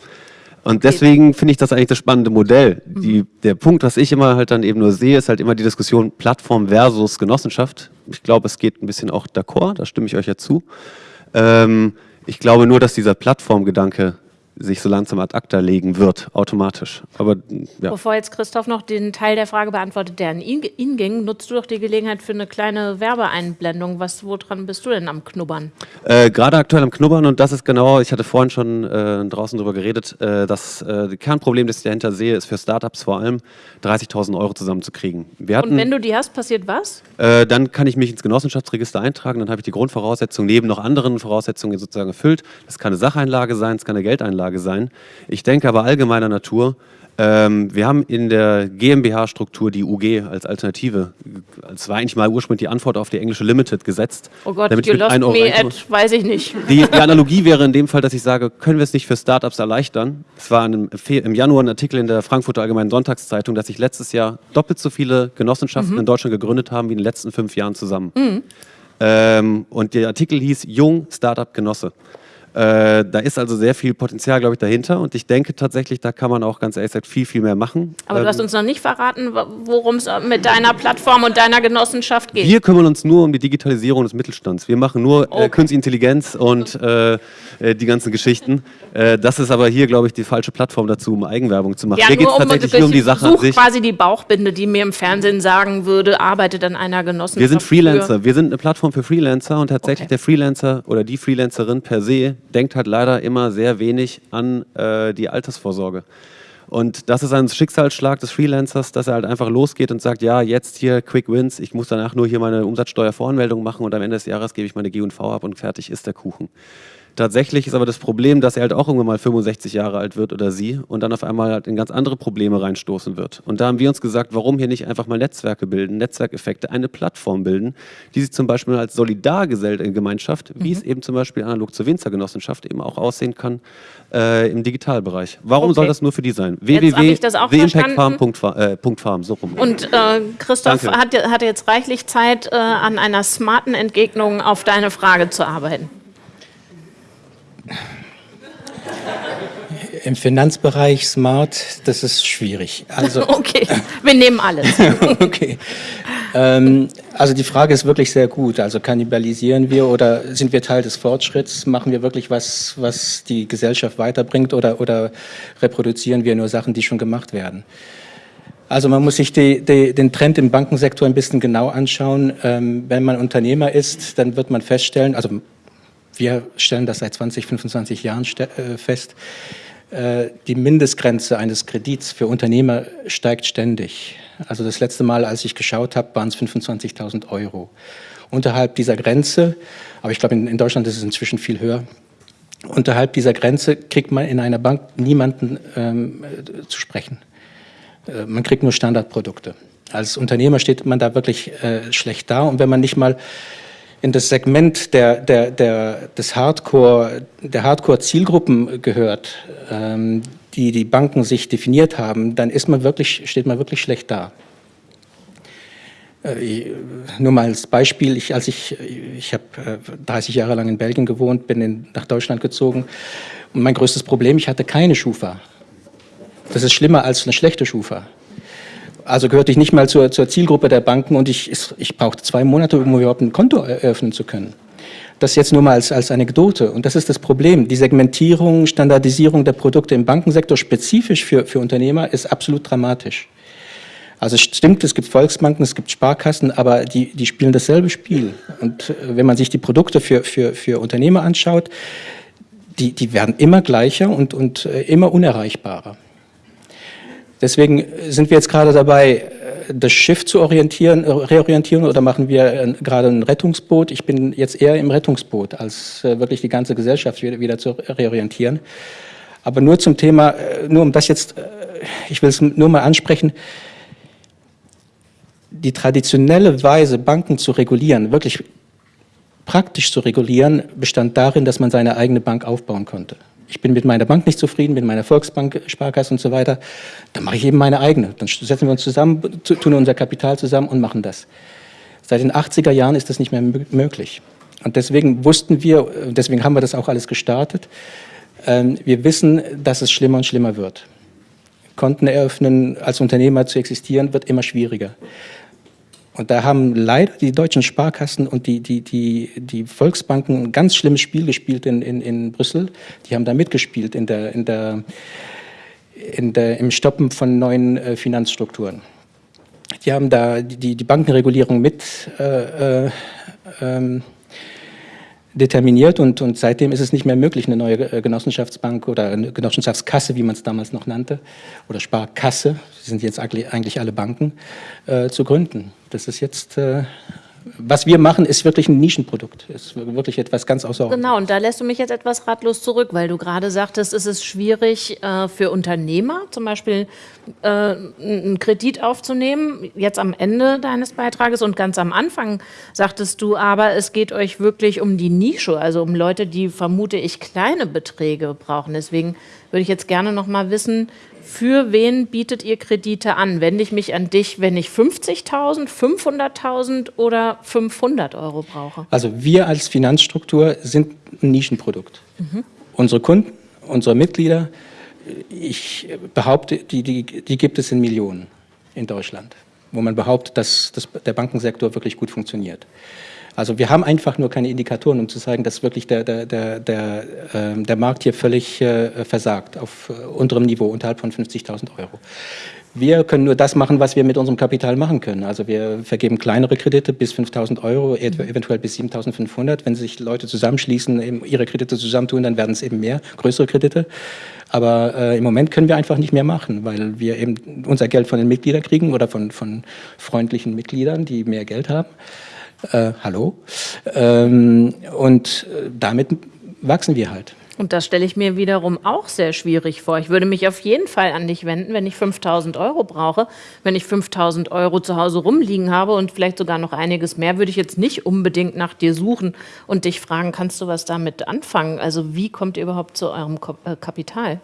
Und deswegen finde ich das eigentlich das spannende Modell. Die, der Punkt, was ich immer halt dann eben nur sehe, ist halt immer die Diskussion Plattform versus Genossenschaft. Ich glaube, es geht ein bisschen auch d'accord, da stimme ich euch ja zu. Ähm, ich glaube nur, dass dieser Plattformgedanke sich so langsam ad acta legen wird, automatisch. Aber, ja. Bevor jetzt Christoph noch den Teil der Frage beantwortet, der an ihn, ihn ging, nutzt du doch die Gelegenheit für eine kleine Werbeeinblendung. Was, woran bist du denn am Knubbern? Äh, Gerade aktuell am Knubbern und das ist genau, ich hatte vorhin schon äh, draußen darüber geredet, äh, das äh, Kernproblem, das ich dahinter sehe, ist für Startups vor allem 30.000 Euro zusammenzukriegen. Hatten, und wenn du die hast, passiert was? Äh, dann kann ich mich ins Genossenschaftsregister eintragen, dann habe ich die Grundvoraussetzungen neben noch anderen Voraussetzungen sozusagen erfüllt. Das kann eine Sacheinlage sein, es kann eine Geldeinlage Lage sein. Ich denke aber allgemeiner Natur, ähm, wir haben in der GmbH-Struktur die UG als Alternative. Es war eigentlich mal ursprünglich die Antwort auf die englische Limited gesetzt. Oh Gott, damit you lost me at, weiß ich nicht. Die, die, Analogie wäre in dem Fall, dass ich sage, können wir es nicht für Startups erleichtern? Es war einem, im Januar ein Artikel in der Frankfurter Allgemeinen Sonntagszeitung, dass sich letztes Jahr doppelt so viele Genossenschaften mhm. in Deutschland gegründet haben wie in den letzten fünf Jahren zusammen. Mhm. Ähm, und der Artikel hieß Jung Startup Genosse. Äh, da ist also sehr viel Potenzial, glaube ich, dahinter. Und ich denke tatsächlich, da kann man auch ganz ehrlich gesagt viel, viel mehr machen. Aber ähm, du hast uns noch nicht verraten, worum es mit deiner Plattform und deiner Genossenschaft geht. Wir kümmern uns nur um die Digitalisierung des Mittelstands. Wir machen nur äh, okay. äh, Künstliche Intelligenz und äh, äh, die ganzen Geschichten. Äh, das ist aber hier, glaube ich, die falsche Plattform dazu, um Eigenwerbung zu machen. Ja, hier geht es tatsächlich um, nur um die Sache an sich. quasi die Bauchbinde, die mir im Fernsehen sagen würde, arbeitet an einer Genossenschaft. Wir sind Freelancer. Wir sind eine Plattform für Freelancer und tatsächlich okay. der Freelancer oder die Freelancerin per se denkt halt leider immer sehr wenig an äh, die Altersvorsorge. Und das ist ein Schicksalsschlag des Freelancers, dass er halt einfach losgeht und sagt, ja, jetzt hier Quick Wins, ich muss danach nur hier meine Umsatzsteuervoranmeldung machen und am Ende des Jahres gebe ich meine G&V ab und fertig ist der Kuchen. Tatsächlich ist aber das Problem, dass er halt auch irgendwann mal 65 Jahre alt wird oder sie und dann auf einmal halt in ganz andere Probleme reinstoßen wird. Und da haben wir uns gesagt, warum hier nicht einfach mal Netzwerke bilden, Netzwerkeffekte, eine Plattform bilden, die sich zum Beispiel als Solidargemeinschaft, wie mhm. es eben zum Beispiel analog zur Winzergenossenschaft eben auch aussehen kann, äh, im Digitalbereich. Warum okay. soll das nur für die sein? www.theimpactfarm.farm, äh, so rum. Und äh, Christoph hat, hat, jetzt reichlich Zeit, äh, an einer smarten Entgegnung auf deine Frage zu arbeiten. Im Finanzbereich smart, das ist schwierig. Also, okay, wir nehmen alles. okay. Ähm, also die Frage ist wirklich sehr gut. Also kannibalisieren wir oder sind wir Teil des Fortschritts? Machen wir wirklich was, was die Gesellschaft weiterbringt oder, oder reproduzieren wir nur Sachen, die schon gemacht werden? Also man muss sich die, die, den Trend im Bankensektor ein bisschen genau anschauen. Ähm, wenn man Unternehmer ist, dann wird man feststellen, also wir stellen das seit 20, 25 Jahren äh, fest, äh, die Mindestgrenze eines Kredits für Unternehmer steigt ständig. Also das letzte Mal, als ich geschaut habe, waren es 25.000 Euro. Unterhalb dieser Grenze, aber ich glaube, in, Deutschland ist es inzwischen viel höher, unterhalb dieser Grenze kriegt man in einer Bank niemanden ähm, zu sprechen. Äh, man kriegt nur Standardprodukte. Als Unternehmer steht man da wirklich äh, schlecht da und wenn man nicht mal in das Segment der, der, der, des Hardcore, der Hardcore-Zielgruppen gehört, ähm, die die Banken sich definiert haben, dann ist man wirklich, steht man wirklich schlecht da. Äh, nur mal als Beispiel, ich, als ich, ich habe äh, 30 Jahre lang in Belgien gewohnt, bin in, nach Deutschland gezogen und mein größtes Problem, ich hatte keine Schufa. Das ist schlimmer als eine schlechte Schufa. Also gehörte ich nicht mal zur, zur Zielgruppe der Banken und ich, ich brauchte zwei Monate, um überhaupt ein Konto eröffnen zu können. Das jetzt nur mal als, als Anekdote. Und das ist das Problem. Die Segmentierung, Standardisierung der Produkte im Bankensektor spezifisch für, für Unternehmer ist absolut dramatisch. Also es stimmt, es gibt Volksbanken, es gibt Sparkassen, aber die, die spielen dasselbe Spiel. Und äh, wenn man sich die Produkte für, für, für Unternehmer anschaut, die, die werden immer gleicher und, und äh, immer unerreichbarer. Deswegen sind wir jetzt gerade dabei, äh, das Schiff zu orientieren, äh, reorientieren oder machen wir gerade ein Rettungsboot. Ich bin jetzt eher im Rettungsboot, als äh, wirklich die ganze Gesellschaft wieder zu reorientieren. Aber nur zum Thema, nur um das jetzt, ich will es nur mal ansprechen, die traditionelle Weise, Banken zu regulieren, wirklich praktisch zu regulieren, bestand darin, dass man seine eigene Bank aufbauen konnte ich bin mit meiner Bank nicht zufrieden, mit meiner Volksbank, Sparkasse und so weiter, dann mache ich eben meine eigene. Dann setzen wir uns zusammen, tun unser Kapital zusammen und machen das. Seit den 80er Jahren ist das nicht mehr möglich. Und deswegen wussten wir, deswegen haben wir das auch alles gestartet, ähm, wir wissen, dass es schlimmer und schlimmer wird. Konten eröffnen, als Unternehmer zu existieren, wird immer schwieriger. Und da haben leider die deutschen Sparkassen und die, die, die, die Volksbanken ein ganz schlimmes Spiel gespielt in, in, in Brüssel. Die haben da mitgespielt in der, in der, in der, im Stoppen von neuen äh, Finanzstrukturen. Die haben da die, die Bankenregulierung mit äh, äh, ähm, determiniert und, und seitdem ist es nicht mehr möglich, eine neue äh, Genossenschaftsbank oder eine Genossenschaftskasse, wie man es damals noch nannte, oder Sparkasse, sind jetzt eigentlich alle Banken, äh, zu gründen. Das ist jetzt äh, was wir machen, ist wirklich ein Nischenprodukt. Ist wirklich etwas ganz außerordentliches. Genau, und da lässt du mich jetzt etwas ratlos zurück, weil du gerade sagtest, es ist schwierig äh, für Unternehmer, zum Beispiel äh, einen Kredit aufzunehmen, jetzt am Ende deines Beitrages und ganz am Anfang sagtest du aber, es geht euch wirklich um die Nische, also um Leute, die, vermute ich, kleine Beträge brauchen. Deswegen würde ich jetzt gerne noch mal wissen, für wen bietet ihr Kredite an? Wende ich mich an dich, wenn ich 50.000, 500.000 oder 500 Euro brauche? Also wir als Finanzstruktur sind ein Nischenprodukt. Mhm. Unsere Kunden, unsere Mitglieder, ich behaupte, die, die, die gibt es in Millionen in Deutschland, wo man behauptet, dass, dass der Bankensektor wirklich gut funktioniert. Also wir haben einfach nur keine Indikatoren, um zu zeigen, dass wirklich der, der, der, der, äh, der Markt hier völlig äh, versagt, auf äh, unterem Niveau, unterhalb von 50.000 Euro. Wir können nur das machen, was wir mit unserem Kapital machen können. Also wir vergeben kleinere Kredite bis 5.000 Euro, mhm. eventuell bis 7.500. Wenn sich Leute zusammenschließen, ihre Kredite zusammentun, dann werden es eben mehr, größere Kredite. Aber äh, im Moment können wir einfach nicht mehr machen, weil wir eben unser Geld von den Mitgliedern kriegen oder von, von freundlichen Mitgliedern, die mehr Geld haben äh, hallo. Ähm, und äh, damit wachsen wir halt. Und das stelle ich mir wiederum auch sehr schwierig vor. Ich würde mich auf jeden Fall an dich wenden, wenn ich 5000 Euro brauche. Wenn ich 5000 Euro zu Hause rumliegen habe und vielleicht sogar noch einiges mehr, würde ich jetzt nicht unbedingt nach dir suchen und dich fragen, kannst du was damit anfangen? Also wie kommt ihr überhaupt zu eurem äh, Kapital?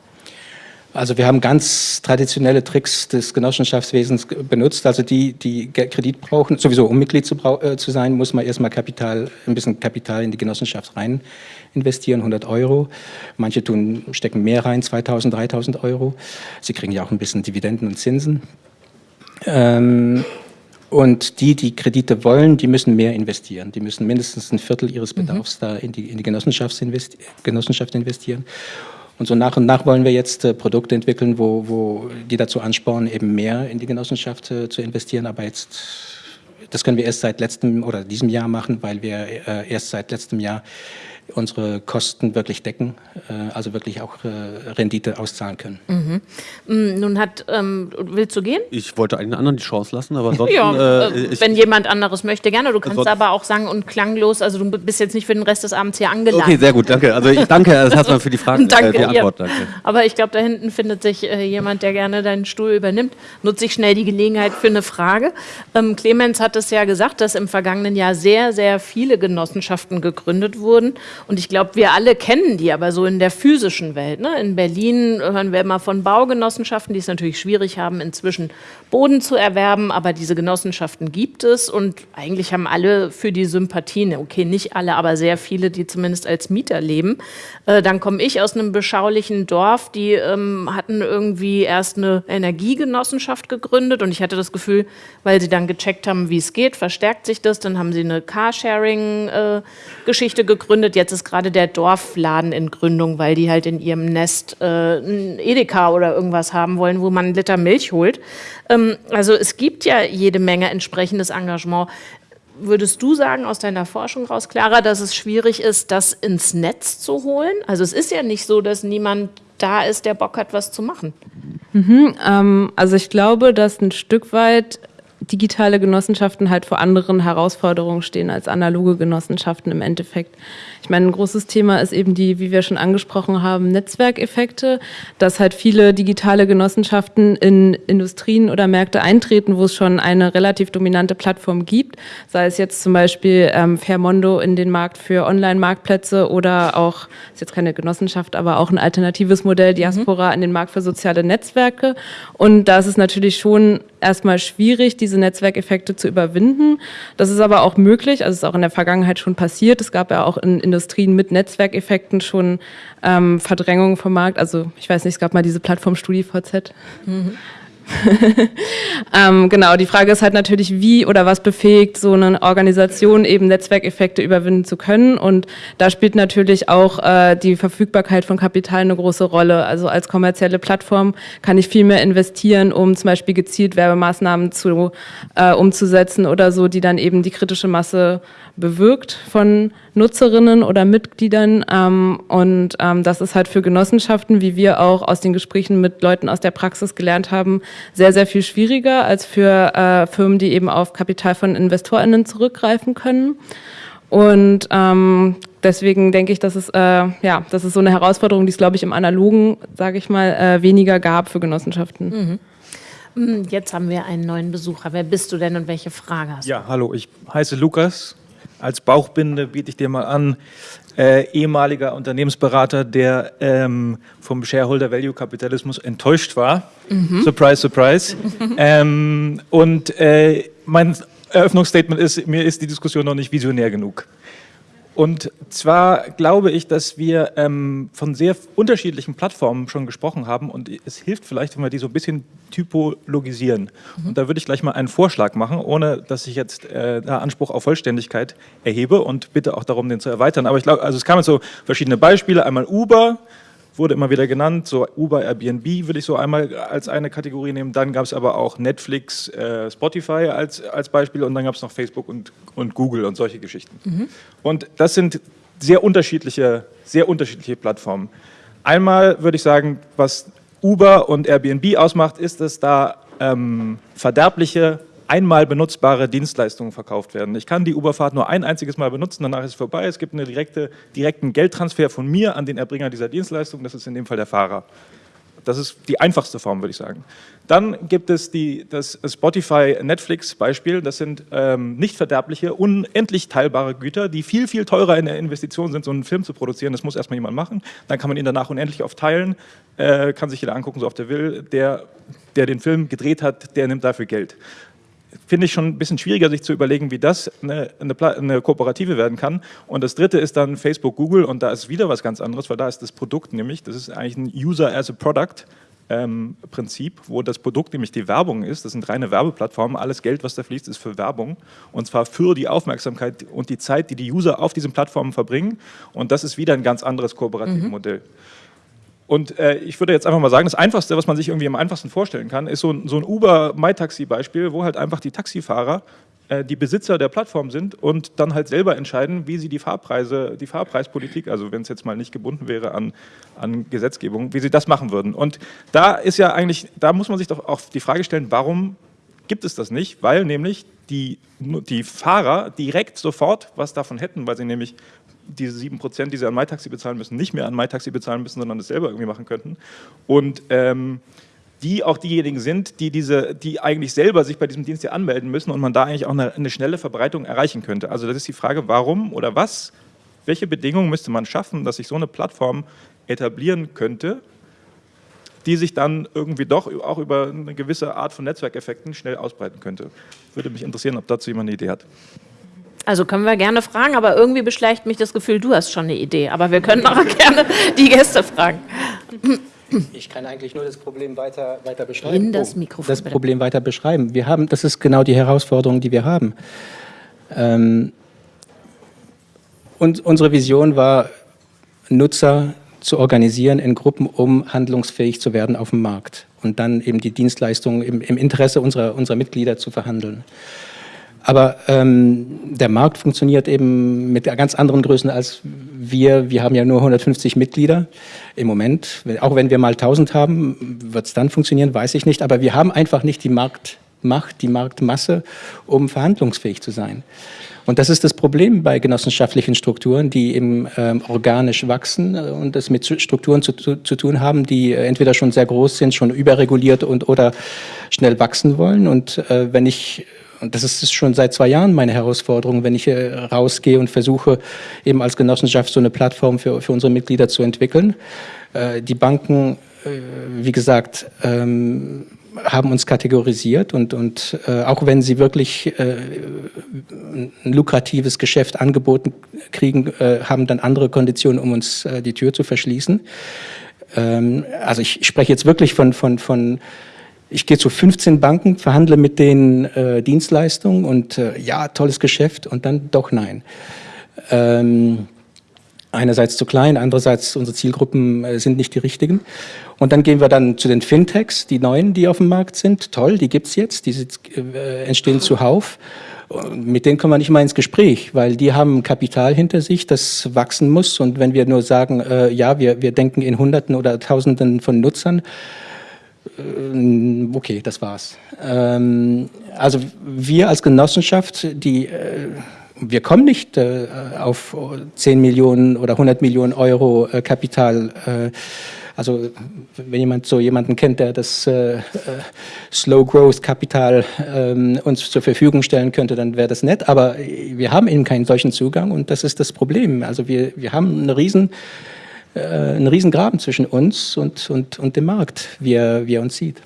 Also wir haben ganz traditionelle Tricks des Genossenschaftswesens benutzt. Also die, die Kredit brauchen, sowieso um Mitglied zu, äh, zu sein, muss man erstmal Kapital, ein bisschen Kapital in die Genossenschaft rein investieren, 100 Euro. Manche tun, stecken mehr rein, 2000, 3000 Euro. Sie kriegen ja auch ein bisschen Dividenden und Zinsen. Ähm, und die, die Kredite wollen, die müssen mehr investieren. Die müssen mindestens ein Viertel ihres mhm. Bedarfs mhm. da in die, in die Genossenschaft, investi Genossenschaft investieren. Und so nach und nach wollen wir jetzt äh, Produkte entwickeln, wo, wo die dazu anspornen, eben mehr in die Genossenschaft äh, zu investieren. Aber jetzt, das können wir erst seit letztem oder diesem Jahr machen, weil wir äh, erst seit letztem Jahr unsere Kosten wirklich decken, äh, also wirklich auch äh, Rendite auszahlen können. Mhm. Mm, nun hat, ähm, willst du gehen? Ich wollte einen anderen die Chance lassen, aber ansonsten... Ja, äh, ich, wenn jemand anderes möchte, gerne. Du kannst aber auch sagen und klanglos, also du bist jetzt nicht für den Rest des Abends hier angelangt. okay, sehr gut, danke. Also ich danke erstmal für die Frage, Danke, äh, die Antwort. ja. Danke. Aber ich glaube, da hinten findet sich äh, jemand, der gerne deinen Stuhl übernimmt. Nutze ich schnell die Gelegenheit für eine Frage. Ähm, Clemens hat es ja gesagt, dass im vergangenen Jahr sehr, sehr viele Genossenschaften gegründet wurden. Und ich glaube, wir alle kennen die, aber so in der physischen Welt. Ne? In Berlin hören wir immer von Baugenossenschaften, die es natürlich schwierig haben, inzwischen Boden zu erwerben. Aber diese Genossenschaften gibt es und eigentlich haben alle für die Sympathien, okay, nicht alle, aber sehr viele, die zumindest als Mieter leben. Äh, dann komme ich aus einem beschaulichen Dorf, die ähm, hatten irgendwie erst eine Energiegenossenschaft gegründet und ich hatte das Gefühl, weil sie dann gecheckt haben, wie es geht, verstärkt sich das. Dann haben sie eine Carsharing-Geschichte gegründet. Jetzt ist gerade der Dorfladen in Gründung, weil die halt in ihrem Nest äh, ein Edeka oder irgendwas haben wollen, wo man einen Liter Milch holt. Ähm, also es gibt ja jede Menge entsprechendes Engagement. Würdest du sagen aus deiner Forschung raus, Clara, dass es schwierig ist, das ins Netz zu holen? Also es ist ja nicht so, dass niemand da ist, der Bock hat, was zu machen. Ähm, also ich glaube, dass ein Stück weit digitale Genossenschaften halt vor anderen Herausforderungen stehen als analoge Genossenschaften im Endeffekt. Ich meine, ein großes Thema ist eben die, wie wir schon angesprochen haben, Netzwerkeffekte, dass halt viele digitale Genossenschaften in Industrien oder Märkte eintreten, wo es schon eine relativ dominante Plattform gibt, sei es jetzt zum Beispiel ähm, Fairmondo in den Markt für Online-Marktplätze oder auch, ist jetzt keine Genossenschaft, aber auch ein alternatives Modell, Diaspora in den Markt für soziale Netzwerke. Und da ist es natürlich schon erstmal schwierig, diese Netzwerkeffekte zu überwinden. Das ist aber auch möglich, also es ist auch in der Vergangenheit schon passiert. Es gab ja auch in Industrien mit Netzwerkeffekten schon ähm, Verdrängungen vom Markt. Also ich weiß nicht, es gab mal diese Plattform StudiVZ. ähm, genau, die Frage ist halt natürlich, wie oder was befähigt so eine Organisation eben Netzwerkeffekte überwinden zu können. Und da spielt natürlich auch äh, die Verfügbarkeit von Kapital eine große Rolle. Also als kommerzielle Plattform kann ich viel mehr investieren, um zum Beispiel gezielt Werbemaßnahmen zu, äh, umzusetzen oder so, die dann eben die kritische Masse bewirkt von Nutzerinnen oder Mitgliedern. Ähm, und ähm, das ist halt für Genossenschaften, wie wir auch aus den Gesprächen mit Leuten aus der Praxis gelernt haben, sehr, sehr viel schwieriger als für äh, Firmen, die eben auf Kapital von InvestorInnen zurückgreifen können. Und ähm, deswegen denke ich, dass es, äh, ja, das ist so eine Herausforderung, die es, glaube ich, im Analogen, sage ich mal, äh, weniger gab für Genossenschaften. Hm, Jetzt haben wir einen neuen Besucher. Wer bist du denn und welche Frage hast du? Ja, hallo, ich heiße Lukas. Als Bauchbinde biete ich dir mal an, äh, ehemaliger Unternehmensberater, der ähm, vom Shareholder Value Kapitalismus enttäuscht war. Surprise, surprise. ähm, und äh, mein Eröffnungsstatement ist, mir ist die Diskussion noch nicht visionär genug. Und zwar glaube ich, dass wir ähm, von sehr unterschiedlichen Plattformen schon gesprochen haben und es hilft vielleicht, wenn wir die so ein bisschen typologisieren. Und da würde ich gleich mal einen Vorschlag machen, ohne dass ich jetzt äh, Anspruch auf Vollständigkeit erhebe und bitte auch darum, den zu erweitern. Aber ich glaube, also es kamen so verschiedene Beispiele. Einmal Uber, wurde immer wieder genannt, so Uber, Airbnb würde ich so einmal als eine Kategorie nehmen. Dann gab es aber auch Netflix, äh, Spotify als, als Beispiel und dann gab es noch Facebook und, und Google und solche Geschichten. Und das sind sehr unterschiedliche, sehr unterschiedliche Plattformen. Einmal würde ich sagen, was Uber und Airbnb ausmacht, ist, dass da ähm, verderbliche, einmal benutzbare Dienstleistungen verkauft werden. Ich kann die Uberfahrt nur ein einziges Mal benutzen, danach ist es vorbei. Es gibt einen direkte, direkten Geldtransfer von mir an den Erbringer dieser Dienstleistung, das ist in dem Fall der Fahrer. Das ist die einfachste Form, würde ich sagen. Dann gibt es die, das Spotify-Netflix-Beispiel. Das sind ähm, nicht verderbliche, unendlich teilbare Güter, die viel, viel teurer in der Investition sind, so einen Film zu produzieren. Das muss erstmal jemand machen. Dann kann man ihn danach unendlich oft teilen, äh, kann sich jeder angucken, so oft er will. Der, der den Film gedreht hat, der nimmt dafür Geld finde ich schon ein bisschen schwieriger, sich zu überlegen, wie das eine, eine, eine Kooperative werden kann. Und das dritte ist dann Facebook, Google und da ist wieder was ganz anderes, weil da ist das Produkt nämlich, das ist eigentlich ein User as a Product. Ähm, Prinzip, wo das Produkt nämlich die Werbung ist. Das sind reine Werbeplattformen. Alles Geld, was da fließt, ist für Werbung. Und zwar für die Aufmerksamkeit und die Zeit, die die User auf diesen Plattformen verbringen. Und das ist wieder ein ganz anderes kooperatives Modell. Und äh, ich würde jetzt einfach mal sagen, das Einfachste, was man sich irgendwie am einfachsten vorstellen kann, ist so ein, so ein Uber-MyTaxi-Beispiel, wo halt einfach die Taxifahrer äh, die Besitzer der Plattform sind und dann halt selber entscheiden, wie sie die Fahrpreise, die Fahrpreispolitik, also wenn es jetzt mal nicht gebunden wäre an, an Gesetzgebung, wie sie das machen würden. Und da ist ja eigentlich, da muss man sich doch auch die Frage stellen, warum gibt es das nicht? Weil nämlich die, die Fahrer direkt sofort was davon hätten, weil sie nämlich diese 7%, die sie an MyTaxi bezahlen müssen, nicht mehr an MyTaxi bezahlen müssen, sondern das selber irgendwie machen könnten. Und ähm, die auch diejenigen sind, die, diese, die eigentlich selber sich bei diesem Dienst hier anmelden müssen und man da eigentlich auch eine, eine schnelle Verbreitung erreichen könnte. Also das ist die Frage, warum oder was, welche Bedingungen müsste man schaffen, dass sich so eine Plattform etablieren könnte, die sich dann irgendwie doch auch über eine gewisse Art von Netzwerkeffekten schnell ausbreiten könnte. Würde mich interessieren, ob dazu jemand eine Idee hat. Also können wir gerne fragen, aber irgendwie beschleicht mich das Gefühl, du hast schon eine Idee. Aber wir können auch gerne die Gäste fragen. Ich kann eigentlich nur das Problem weiter, weiter beschreiben. In das Mikrofon. Das Problem weiter beschreiben. Wir haben, das ist genau die Herausforderung, die wir haben. Ähm, und unsere Vision war, Nutzer zu organisieren in Gruppen, um handlungsfähig zu werden auf dem Markt und dann eben die Dienstleistungen im, im Interesse unserer, unserer Mitglieder zu verhandeln. Aber ähm, der Markt funktioniert eben mit ganz anderen Größen als wir. Wir haben ja nur 150 Mitglieder im Moment. Auch wenn wir mal 1000 haben, wird es dann funktionieren, weiß ich nicht. Aber wir haben einfach nicht die Marktmacht, die Marktmasse, um verhandlungsfähig zu sein. Und das ist das Problem bei genossenschaftlichen Strukturen, die eben ähm, organisch wachsen und es mit Strukturen zu, zu, zu, tun haben, die entweder schon sehr groß sind, schon überreguliert und oder schnell wachsen wollen. Und äh, wenn ich und das ist schon seit zwei Jahren meine Herausforderung, wenn ich rausgehe und versuche, eben als Genossenschaft so eine Plattform für, für unsere Mitglieder zu entwickeln. Äh, die Banken, äh, wie gesagt, ähm, haben uns kategorisiert und, und äh, auch wenn sie wirklich äh, ein lukratives Geschäft angeboten kriegen, äh, haben dann andere Konditionen, um uns äh, die Tür zu verschließen. Ähm, also ich spreche jetzt wirklich von, von, von ich gehe zu 15 Banken, verhandle mit denen äh, Dienstleistungen und äh, ja, tolles Geschäft und dann doch nein. Ähm, einerseits zu klein, andererseits unsere Zielgruppen äh, sind nicht die richtigen. Und dann gehen wir dann zu den Fintechs, die neuen, die auf dem Markt sind. Toll, die gibt's jetzt, die äh, entstehen zuhauf. Mit denen kommen wir nicht mal ins Gespräch, weil die haben Kapital hinter sich, das wachsen muss. Und wenn wir nur sagen, äh, ja, wir, wir denken in Hunderten oder Tausenden von Nutzern, okay, das war's. Ähm, also wir als Genossenschaft, die, äh, wir kommen nicht äh, auf 10 Millionen oder 100 Millionen Euro Kapital. also wenn jemand so jemanden kennt, der das Slow Growth Kapital ähm, uns zur Verfügung stellen könnte, dann wäre das nett. Aber wir haben eben keinen solchen Zugang und das ist das Problem. Also wir, wir haben eine riesen äh, ein Riesengraben zwischen uns und, und, und dem Markt, wie er, wie er uns sieht.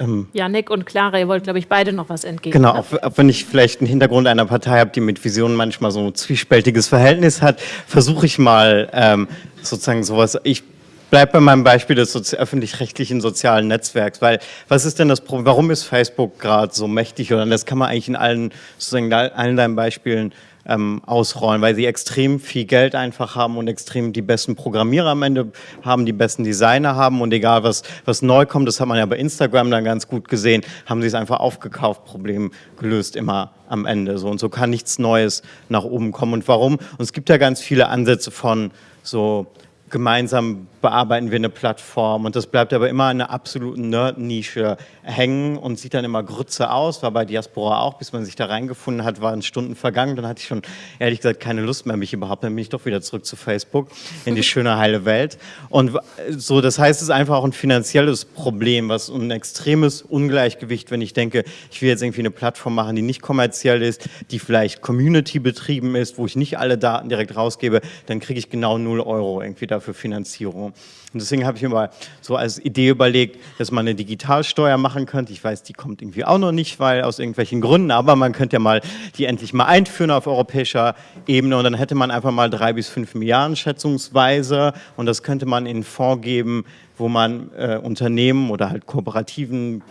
Ähm, Janik und Clara, ihr wollt, glaube ich, beide noch was entgegen. Genau, auch, auch, wenn ich vielleicht einen Hintergrund einer Partei habe, die mit Visionen manchmal so ein zwiespältiges Verhältnis hat, versuche ich mal ähm, sozusagen sowas, ich bleibe bei meinem Beispiel des öffentlich-rechtlichen sozialen Netzwerks, weil was ist denn das Problem, warum ist Facebook gerade so mächtig oder das kann man eigentlich in allen, sozusagen allen deinen Beispielen ähm, ausrollen, weil sie extrem viel Geld einfach haben und extrem die besten Programmierer am Ende haben, die besten Designer haben und egal was, was neu kommt, das hat man ja bei Instagram dann ganz gut gesehen, haben sie es einfach aufgekauft, Problem gelöst immer am Ende. So. Und so kann nichts Neues nach oben kommen. Und warum? Und es gibt ja ganz viele Ansätze von so gemeinsam bearbeiten wir eine Plattform. Und das bleibt aber immer in einer absoluten Nerd-Nische hängen und sieht dann immer Grütze aus, war bei Diaspora auch, bis man sich da reingefunden hat, waren Stunden vergangen, dann hatte ich schon ehrlich gesagt keine Lust mehr, mich überhaupt, dann bin ich doch wieder zurück zu Facebook, in die schöne heile Welt. Und so, das heißt, es ist einfach auch ein finanzielles Problem, was ein extremes Ungleichgewicht, wenn ich denke, ich will jetzt irgendwie eine Plattform machen, die nicht kommerziell ist, die vielleicht Community betrieben ist, wo ich nicht alle Daten direkt rausgebe, dann kriege ich genau 0 Euro irgendwie dafür Finanzierung. Und deswegen habe ich mir mal so als Idee überlegt, dass man eine Digitalsteuer machen könnte. Ich weiß, die kommt irgendwie auch noch nicht, weil aus irgendwelchen Gründen, aber man könnte ja mal die endlich mal einführen auf europäischer Ebene. Und dann hätte man einfach mal drei bis fünf Milliarden schätzungsweise. Und das könnte man in einen Fonds geben, wo man äh, Unternehmen oder halt Kooperativen,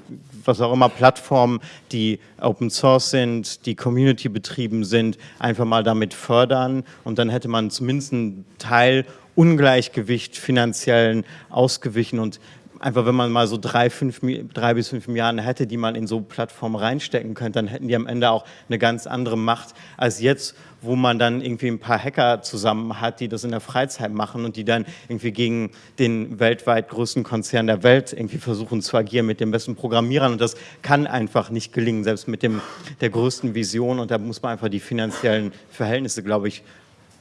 was auch immer, Plattformen, die Open Source sind, die Community betrieben sind, einfach mal damit fördern. Und dann hätte man zumindest einen Teil Ungleichgewicht finanziellen ausgewichen. Und einfach wenn man mal so drei, fünf, drei bis fünf Milliarden hätte, die man in so Plattformen reinstecken könnte, dann hätten die am Ende auch eine ganz andere Macht als jetzt, wo man dann irgendwie ein paar Hacker zusammen hat, die das in der Freizeit machen und die dann irgendwie gegen den weltweit größten Konzern der Welt irgendwie versuchen zu agieren mit den besten Programmierern. Und das kann einfach nicht gelingen, selbst mit dem, der größten Vision. Und da muss man einfach die finanziellen Verhältnisse, glaube ich,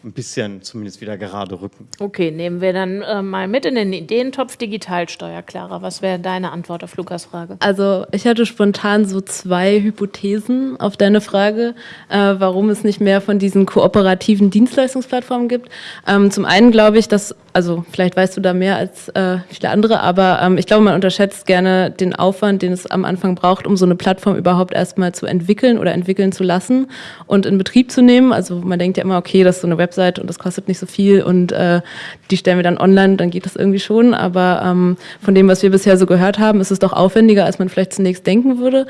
ein bisschen zumindest wieder gerade rücken. Okay, nehmen wir dann äh, mal mit in den Ideentopf Digitalsteuer. Clara, was wäre deine Antwort auf Lukas Frage? Also ich hatte spontan so zwei Hypothesen auf deine Frage, äh, warum es nicht mehr von diesen kooperativen Dienstleistungsplattformen gibt. Ähm, zum einen glaube ich, dass, also vielleicht weißt du da mehr als äh, viele andere, aber ähm, ich glaube, man unterschätzt gerne den Aufwand, den es am Anfang braucht, um so eine Plattform überhaupt erstmal zu entwickeln oder entwickeln zu lassen und in Betrieb zu nehmen. Also man denkt ja immer, okay, das ist so eine Website, und das kostet nicht so viel und äh, die stellen wir dann online, dann geht das irgendwie schon. Aber ähm, von dem, was wir bisher so gehört haben, ist es doch aufwendiger, als man vielleicht zunächst denken würde.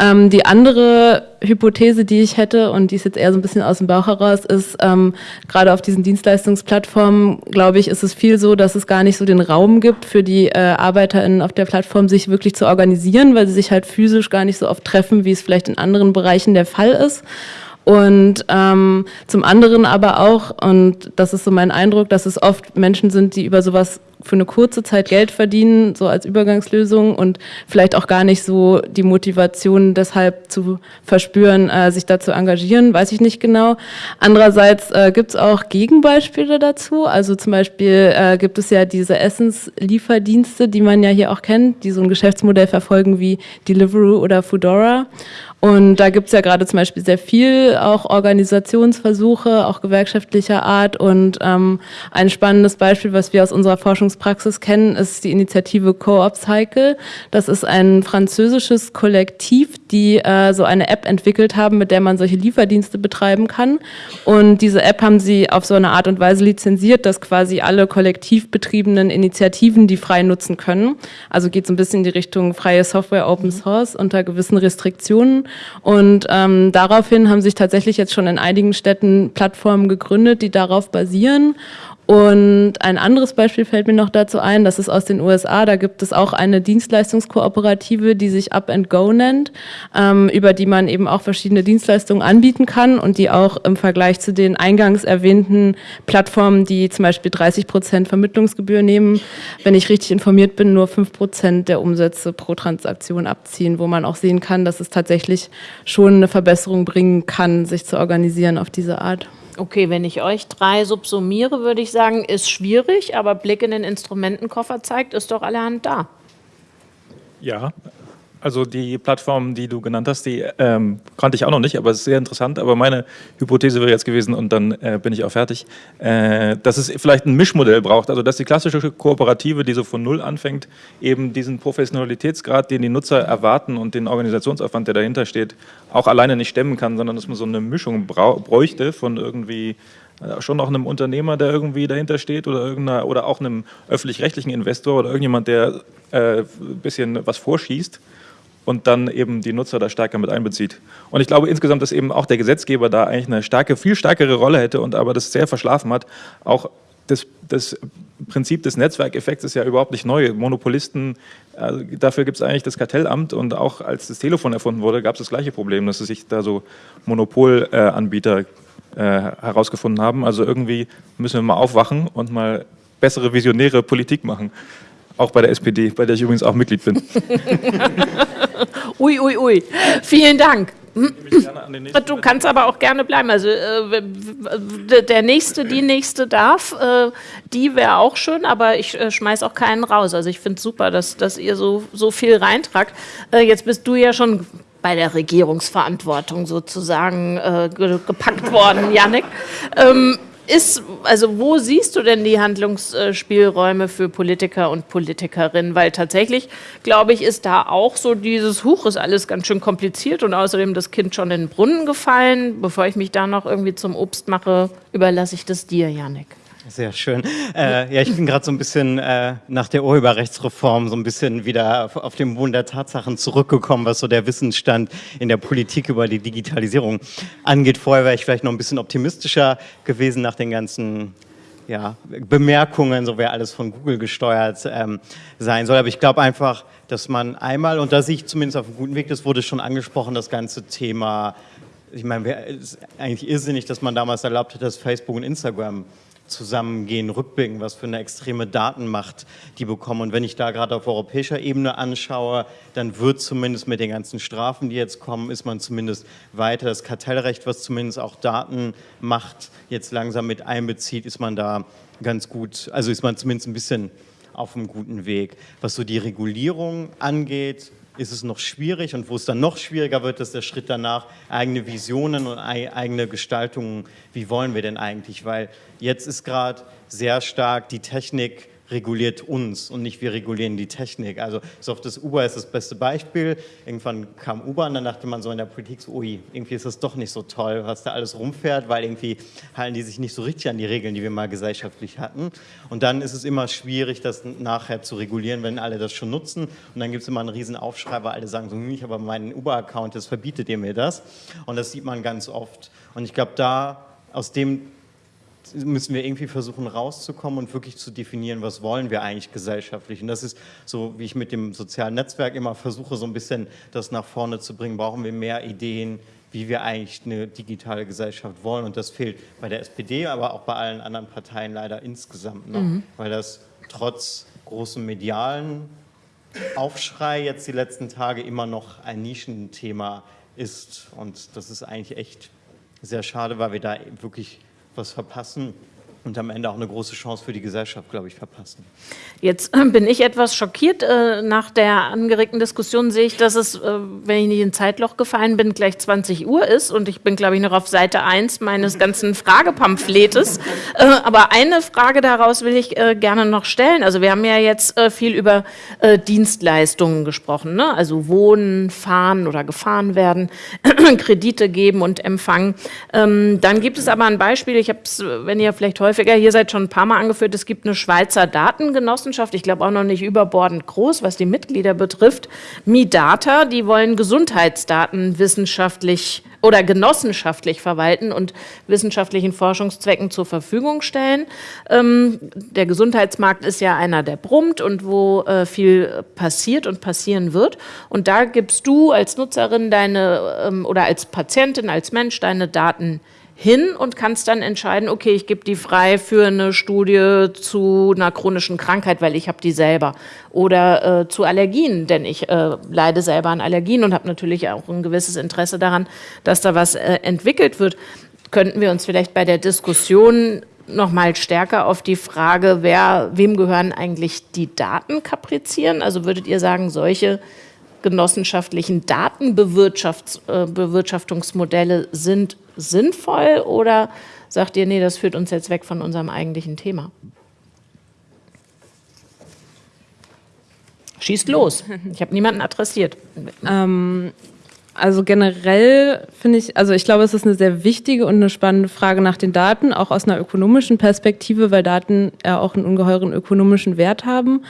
Ähm, die andere Hypothese, die ich hätte, und die ist jetzt eher so ein bisschen aus dem Bauch heraus, ist, ähm, gerade auf diesen Dienstleistungsplattformen, glaube ich, ist es viel so, dass es gar nicht so den Raum gibt für die äh, ArbeiterInnen auf der Plattform, sich wirklich zu organisieren, weil sie sich halt physisch gar nicht so oft treffen, wie es vielleicht in anderen Bereichen der Fall ist. Und ähm, zum anderen aber auch, und das ist so mein Eindruck, dass es oft Menschen sind, die über sowas für eine kurze Zeit Geld verdienen, so als Übergangslösung und vielleicht auch gar nicht so die Motivation deshalb zu verspüren, äh, sich da zu engagieren, weiß ich nicht genau. Andererseits äh, gibt es auch Gegenbeispiele dazu. Also zum Beispiel äh, gibt es ja diese Essenslieferdienste, die man ja hier auch kennt, die so ein Geschäftsmodell verfolgen wie Deliveroo oder Foodora. Und da gibt es ja gerade zum Beispiel sehr viel auch Organisationsversuche, auch gewerkschaftlicher Art. Und ähm, ein spannendes Beispiel, was wir aus unserer Forschungspraxis kennen, ist die Initiative Co-op Cycle. Das ist ein französisches Kollektiv, die äh, so eine App entwickelt haben, mit der man solche Lieferdienste betreiben kann. Und diese App haben sie auf so eine Art und Weise lizenziert, dass quasi alle kollektiv betriebenen Initiativen die frei nutzen können. Also geht so ein bisschen in die Richtung freie Software, Open Source unter gewissen Restriktionen. Und ähm, daraufhin haben sich tatsächlich jetzt schon in einigen Städten Plattformen gegründet, die darauf basieren. Und ein anderes Beispiel fällt mir noch dazu ein, das ist aus den USA. Da gibt es auch eine Dienstleistungskooperative, die sich Up and Go nennt, ähm, über die man eben auch verschiedene Dienstleistungen anbieten kann und die auch im Vergleich zu den eingangs erwähnten Plattformen, die zum Beispiel 30 Prozent Vermittlungsgebühr nehmen, wenn ich richtig informiert bin, nur fünf Prozent der Umsätze pro Transaktion abziehen, wo man auch sehen kann, dass es tatsächlich schon eine Verbesserung bringen kann, sich zu organisieren auf diese Art. Okay, wenn ich euch drei subsumiere, würde ich sagen, ist schwierig, aber Blick in den Instrumentenkoffer zeigt, ist doch allerhand da. Ja, also die Plattform, die du genannt hast, die ähm, kannte ich auch noch nicht, aber es ist sehr interessant. Aber meine Hypothese wäre jetzt gewesen, und dann äh, bin ich auch fertig, äh, dass es vielleicht ein Mischmodell braucht. Also dass die klassische Kooperative, die so von Null anfängt, eben diesen Professionalitätsgrad, den die Nutzer erwarten und den Organisationsaufwand, der dahinter steht, auch alleine nicht stemmen kann, sondern dass man so eine Mischung bräuchte von irgendwie äh, schon auch einem Unternehmer, der irgendwie dahinter steht oder, irgendeiner, oder auch einem öffentlich-rechtlichen Investor oder irgendjemand, der äh, ein bisschen was vorschießt und dann eben die Nutzer da stärker mit einbezieht. Und ich glaube insgesamt, dass eben auch der Gesetzgeber da eigentlich eine starke, viel stärkere Rolle hätte und aber das sehr verschlafen hat. Auch das, das Prinzip des Netzwerkeffekts ist ja überhaupt nicht neu. Monopolisten, also dafür gibt es eigentlich das Kartellamt und auch als das Telefon erfunden wurde, gab es das gleiche Problem, dass sich da so Monopolanbieter äh, herausgefunden haben. Also irgendwie müssen wir mal aufwachen und mal bessere visionäre Politik machen. Auch bei der SPD, bei der ich übrigens auch Mitglied bin. ui, ui, ui. Vielen Dank. Du kannst aber auch gerne bleiben. Also äh, der nächste, die nächste darf, äh, die wäre auch schön, aber ich äh, schmeiß auch keinen raus. Also ich finde es super, dass, dass ihr so, so viel reintragt. Äh, jetzt bist du ja schon bei der Regierungsverantwortung sozusagen äh, gepackt worden, Janik. Ähm, ist, also wo siehst du denn die Handlungsspielräume für Politiker und Politikerinnen? Weil tatsächlich, glaube ich, ist da auch so dieses Huch, ist alles ganz schön kompliziert und außerdem das Kind schon in den Brunnen gefallen. Bevor ich mich da noch irgendwie zum Obst mache, überlasse ich das dir, Janik. Sehr schön. Äh, ja, ich bin gerade so ein bisschen äh, nach der Urheberrechtsreform so ein bisschen wieder auf, auf den Boden der Tatsachen zurückgekommen, was so der Wissensstand in der Politik über die Digitalisierung angeht. Vorher wäre ich vielleicht noch ein bisschen optimistischer gewesen nach den ganzen ja, Bemerkungen, so wäre alles von Google gesteuert ähm, sein soll. Aber ich glaube einfach, dass man einmal, und da sehe ich zumindest auf einem guten Weg, das wurde schon angesprochen, das ganze Thema, ich meine, es ist eigentlich irrsinnig, dass man damals erlaubt hat, dass Facebook und Instagram zusammengehen, rückblicken, was für eine extreme Datenmacht die bekommen. Und wenn ich da gerade auf europäischer Ebene anschaue, dann wird zumindest mit den ganzen Strafen, die jetzt kommen, ist man zumindest weiter. Das Kartellrecht, was zumindest auch Datenmacht jetzt langsam mit einbezieht, ist man da ganz gut, also ist man zumindest ein bisschen auf einem guten Weg. Was so die Regulierung angeht, ist es noch schwierig und wo es dann noch schwieriger wird, ist der Schritt danach, eigene Visionen und eigene Gestaltungen, wie wollen wir denn eigentlich, weil jetzt ist gerade sehr stark die Technik reguliert uns und nicht wir regulieren die Technik. Also so oft das Uber ist das beste Beispiel. Irgendwann kam Uber und dann dachte man so in der Politik so, ui, irgendwie ist das doch nicht so toll, was da alles rumfährt, weil irgendwie halten die sich nicht so richtig an die Regeln, die wir mal gesellschaftlich hatten. Und dann ist es immer schwierig, das nachher zu regulieren, wenn alle das schon nutzen. Und dann gibt es immer einen riesen Aufschrei, weil alle sagen so, hm, ich habe meinen Uber-Account, das verbietet ihr mir das. Und das sieht man ganz oft. Und ich glaube, da aus dem müssen wir irgendwie versuchen rauszukommen und wirklich zu definieren, was wollen wir eigentlich gesellschaftlich. Und das ist so, wie ich mit dem sozialen Netzwerk immer versuche, so ein bisschen das nach vorne zu bringen. Brauchen wir mehr Ideen, wie wir eigentlich eine digitale Gesellschaft wollen. Und das fehlt bei der SPD, aber auch bei allen anderen Parteien leider insgesamt noch, mhm. weil das trotz großem medialen Aufschrei jetzt die letzten Tage immer noch ein Nischenthema ist. Und das ist eigentlich echt sehr schade, weil wir da wirklich was verpassen und am Ende auch eine große Chance für die Gesellschaft, glaube ich, verpassen. Jetzt äh, bin ich etwas schockiert. Äh, nach der angeregten Diskussion sehe ich, dass es, äh, wenn ich nicht in Zeitloch gefallen bin, gleich 20 Uhr ist und ich bin, glaube ich, noch auf Seite 1 meines ganzen Fragepampfletes. Aber eine Frage daraus will ich gerne noch stellen. Also wir haben ja jetzt viel über Dienstleistungen gesprochen, ne? also wohnen, fahren oder gefahren werden, Kredite geben und empfangen. Ähm, dann gibt es aber ein Beispiel, ich habe es, wenn ihr vielleicht häufig häufiger hier seid schon ein paar Mal angeführt, es gibt eine Schweizer Datengenossenschaft, ich glaube auch noch nicht überbordend groß, was die Mitglieder betrifft, MiData, die wollen Gesundheitsdaten wissenschaftlich oder genossenschaftlich verwalten und wissenschaftlichen Forschungszwecken zur Verfügung stellen. Ähm, der Gesundheitsmarkt ist ja einer, der brummt und wo äh, viel passiert und passieren wird. Und da gibst du als Nutzerin deine ähm, oder als Patientin, als Mensch deine Daten hin und kannst dann entscheiden, okay, ich gebe die frei für eine Studie zu einer chronischen Krankheit, weil ich habe die selber. Oder äh, zu Allergien, denn ich äh, leide selber an Allergien und habe natürlich auch ein gewisses Interesse daran, dass da was äh, entwickelt wird. Könnten wir uns vielleicht bei der Diskussion noch mal stärker auf die Frage, wer, wem gehören eigentlich die Daten kaprizieren? Also würdet ihr sagen, solche genossenschaftlichen Datenbewirtschaftungsmodelle äh, sind sinnvoll oder sagt ihr, nee, das führt uns jetzt weg von unserem eigentlichen Thema? Schießt los. Ich habe niemanden adressiert. Ähm, also generell finde ich, also ich glaube, es ist eine sehr wichtige und eine spannende Frage nach den Daten, auch aus einer ökonomischen Perspektive, weil Daten ja auch einen ungeheuren ökonomischen Wert haben.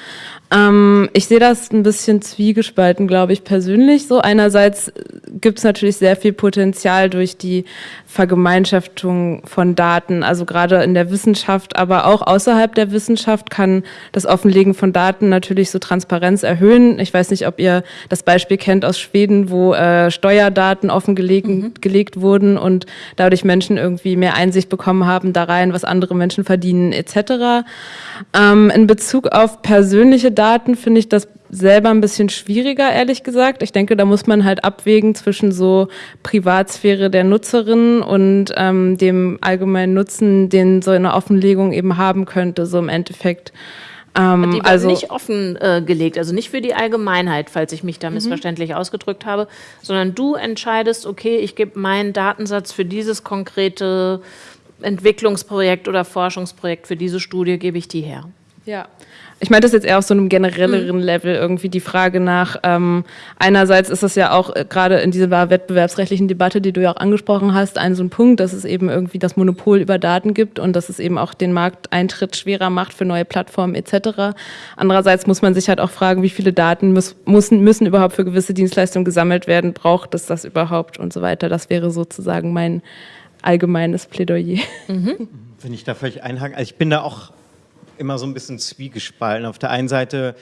Ähm, ich sehe das ein bisschen zwiegespalten, glaube ich persönlich. So einerseits gibt es natürlich sehr viel Potenzial durch die Vergemeinschaftung von Daten, also gerade in der Wissenschaft, aber auch außerhalb der Wissenschaft kann das Offenlegen von Daten natürlich so Transparenz erhöhen. Ich weiß nicht, ob ihr das Beispiel kennt aus Schweden, wo äh, Steuerdaten offengelegt mhm. gelegt wurden und dadurch Menschen irgendwie mehr Einsicht bekommen haben da rein, was andere Menschen verdienen etc. Ähm, in Bezug auf persönliche Daten finde ich das selber ein bisschen schwieriger, ehrlich gesagt. Ich denke, da muss man halt abwägen zwischen so Privatsphäre der Nutzerin und ähm, dem allgemeinen Nutzen, den so eine Offenlegung eben haben könnte, so im Endeffekt. Ähm, die also nicht offengelegt, äh, also nicht für die Allgemeinheit, falls ich mich da mhm. missverständlich ausgedrückt habe, sondern du entscheidest, okay, ich gebe meinen Datensatz für dieses konkrete Entwicklungsprojekt oder Forschungsprojekt, für diese Studie gebe ich die her. Ja, ich meine das jetzt eher auf so einem generelleren mhm. Level irgendwie die Frage nach, ähm, einerseits ist es ja auch äh, gerade in dieser wettbewerbsrechtlichen Debatte, die du ja auch angesprochen hast, ein so ein Punkt, dass es eben irgendwie das Monopol über Daten gibt und dass es eben auch den Markteintritt schwerer macht für neue Plattformen etc. Andererseits muss man sich halt auch fragen, wie viele Daten muss, müssen, müssen überhaupt für gewisse Dienstleistungen gesammelt werden, braucht es das überhaupt und so weiter. Das wäre sozusagen mein allgemeines Plädoyer. Mhm. Wenn ich da völlig einhaken, also ich bin da auch immer so ein bisschen zwiegespalten. Auf der einen Seite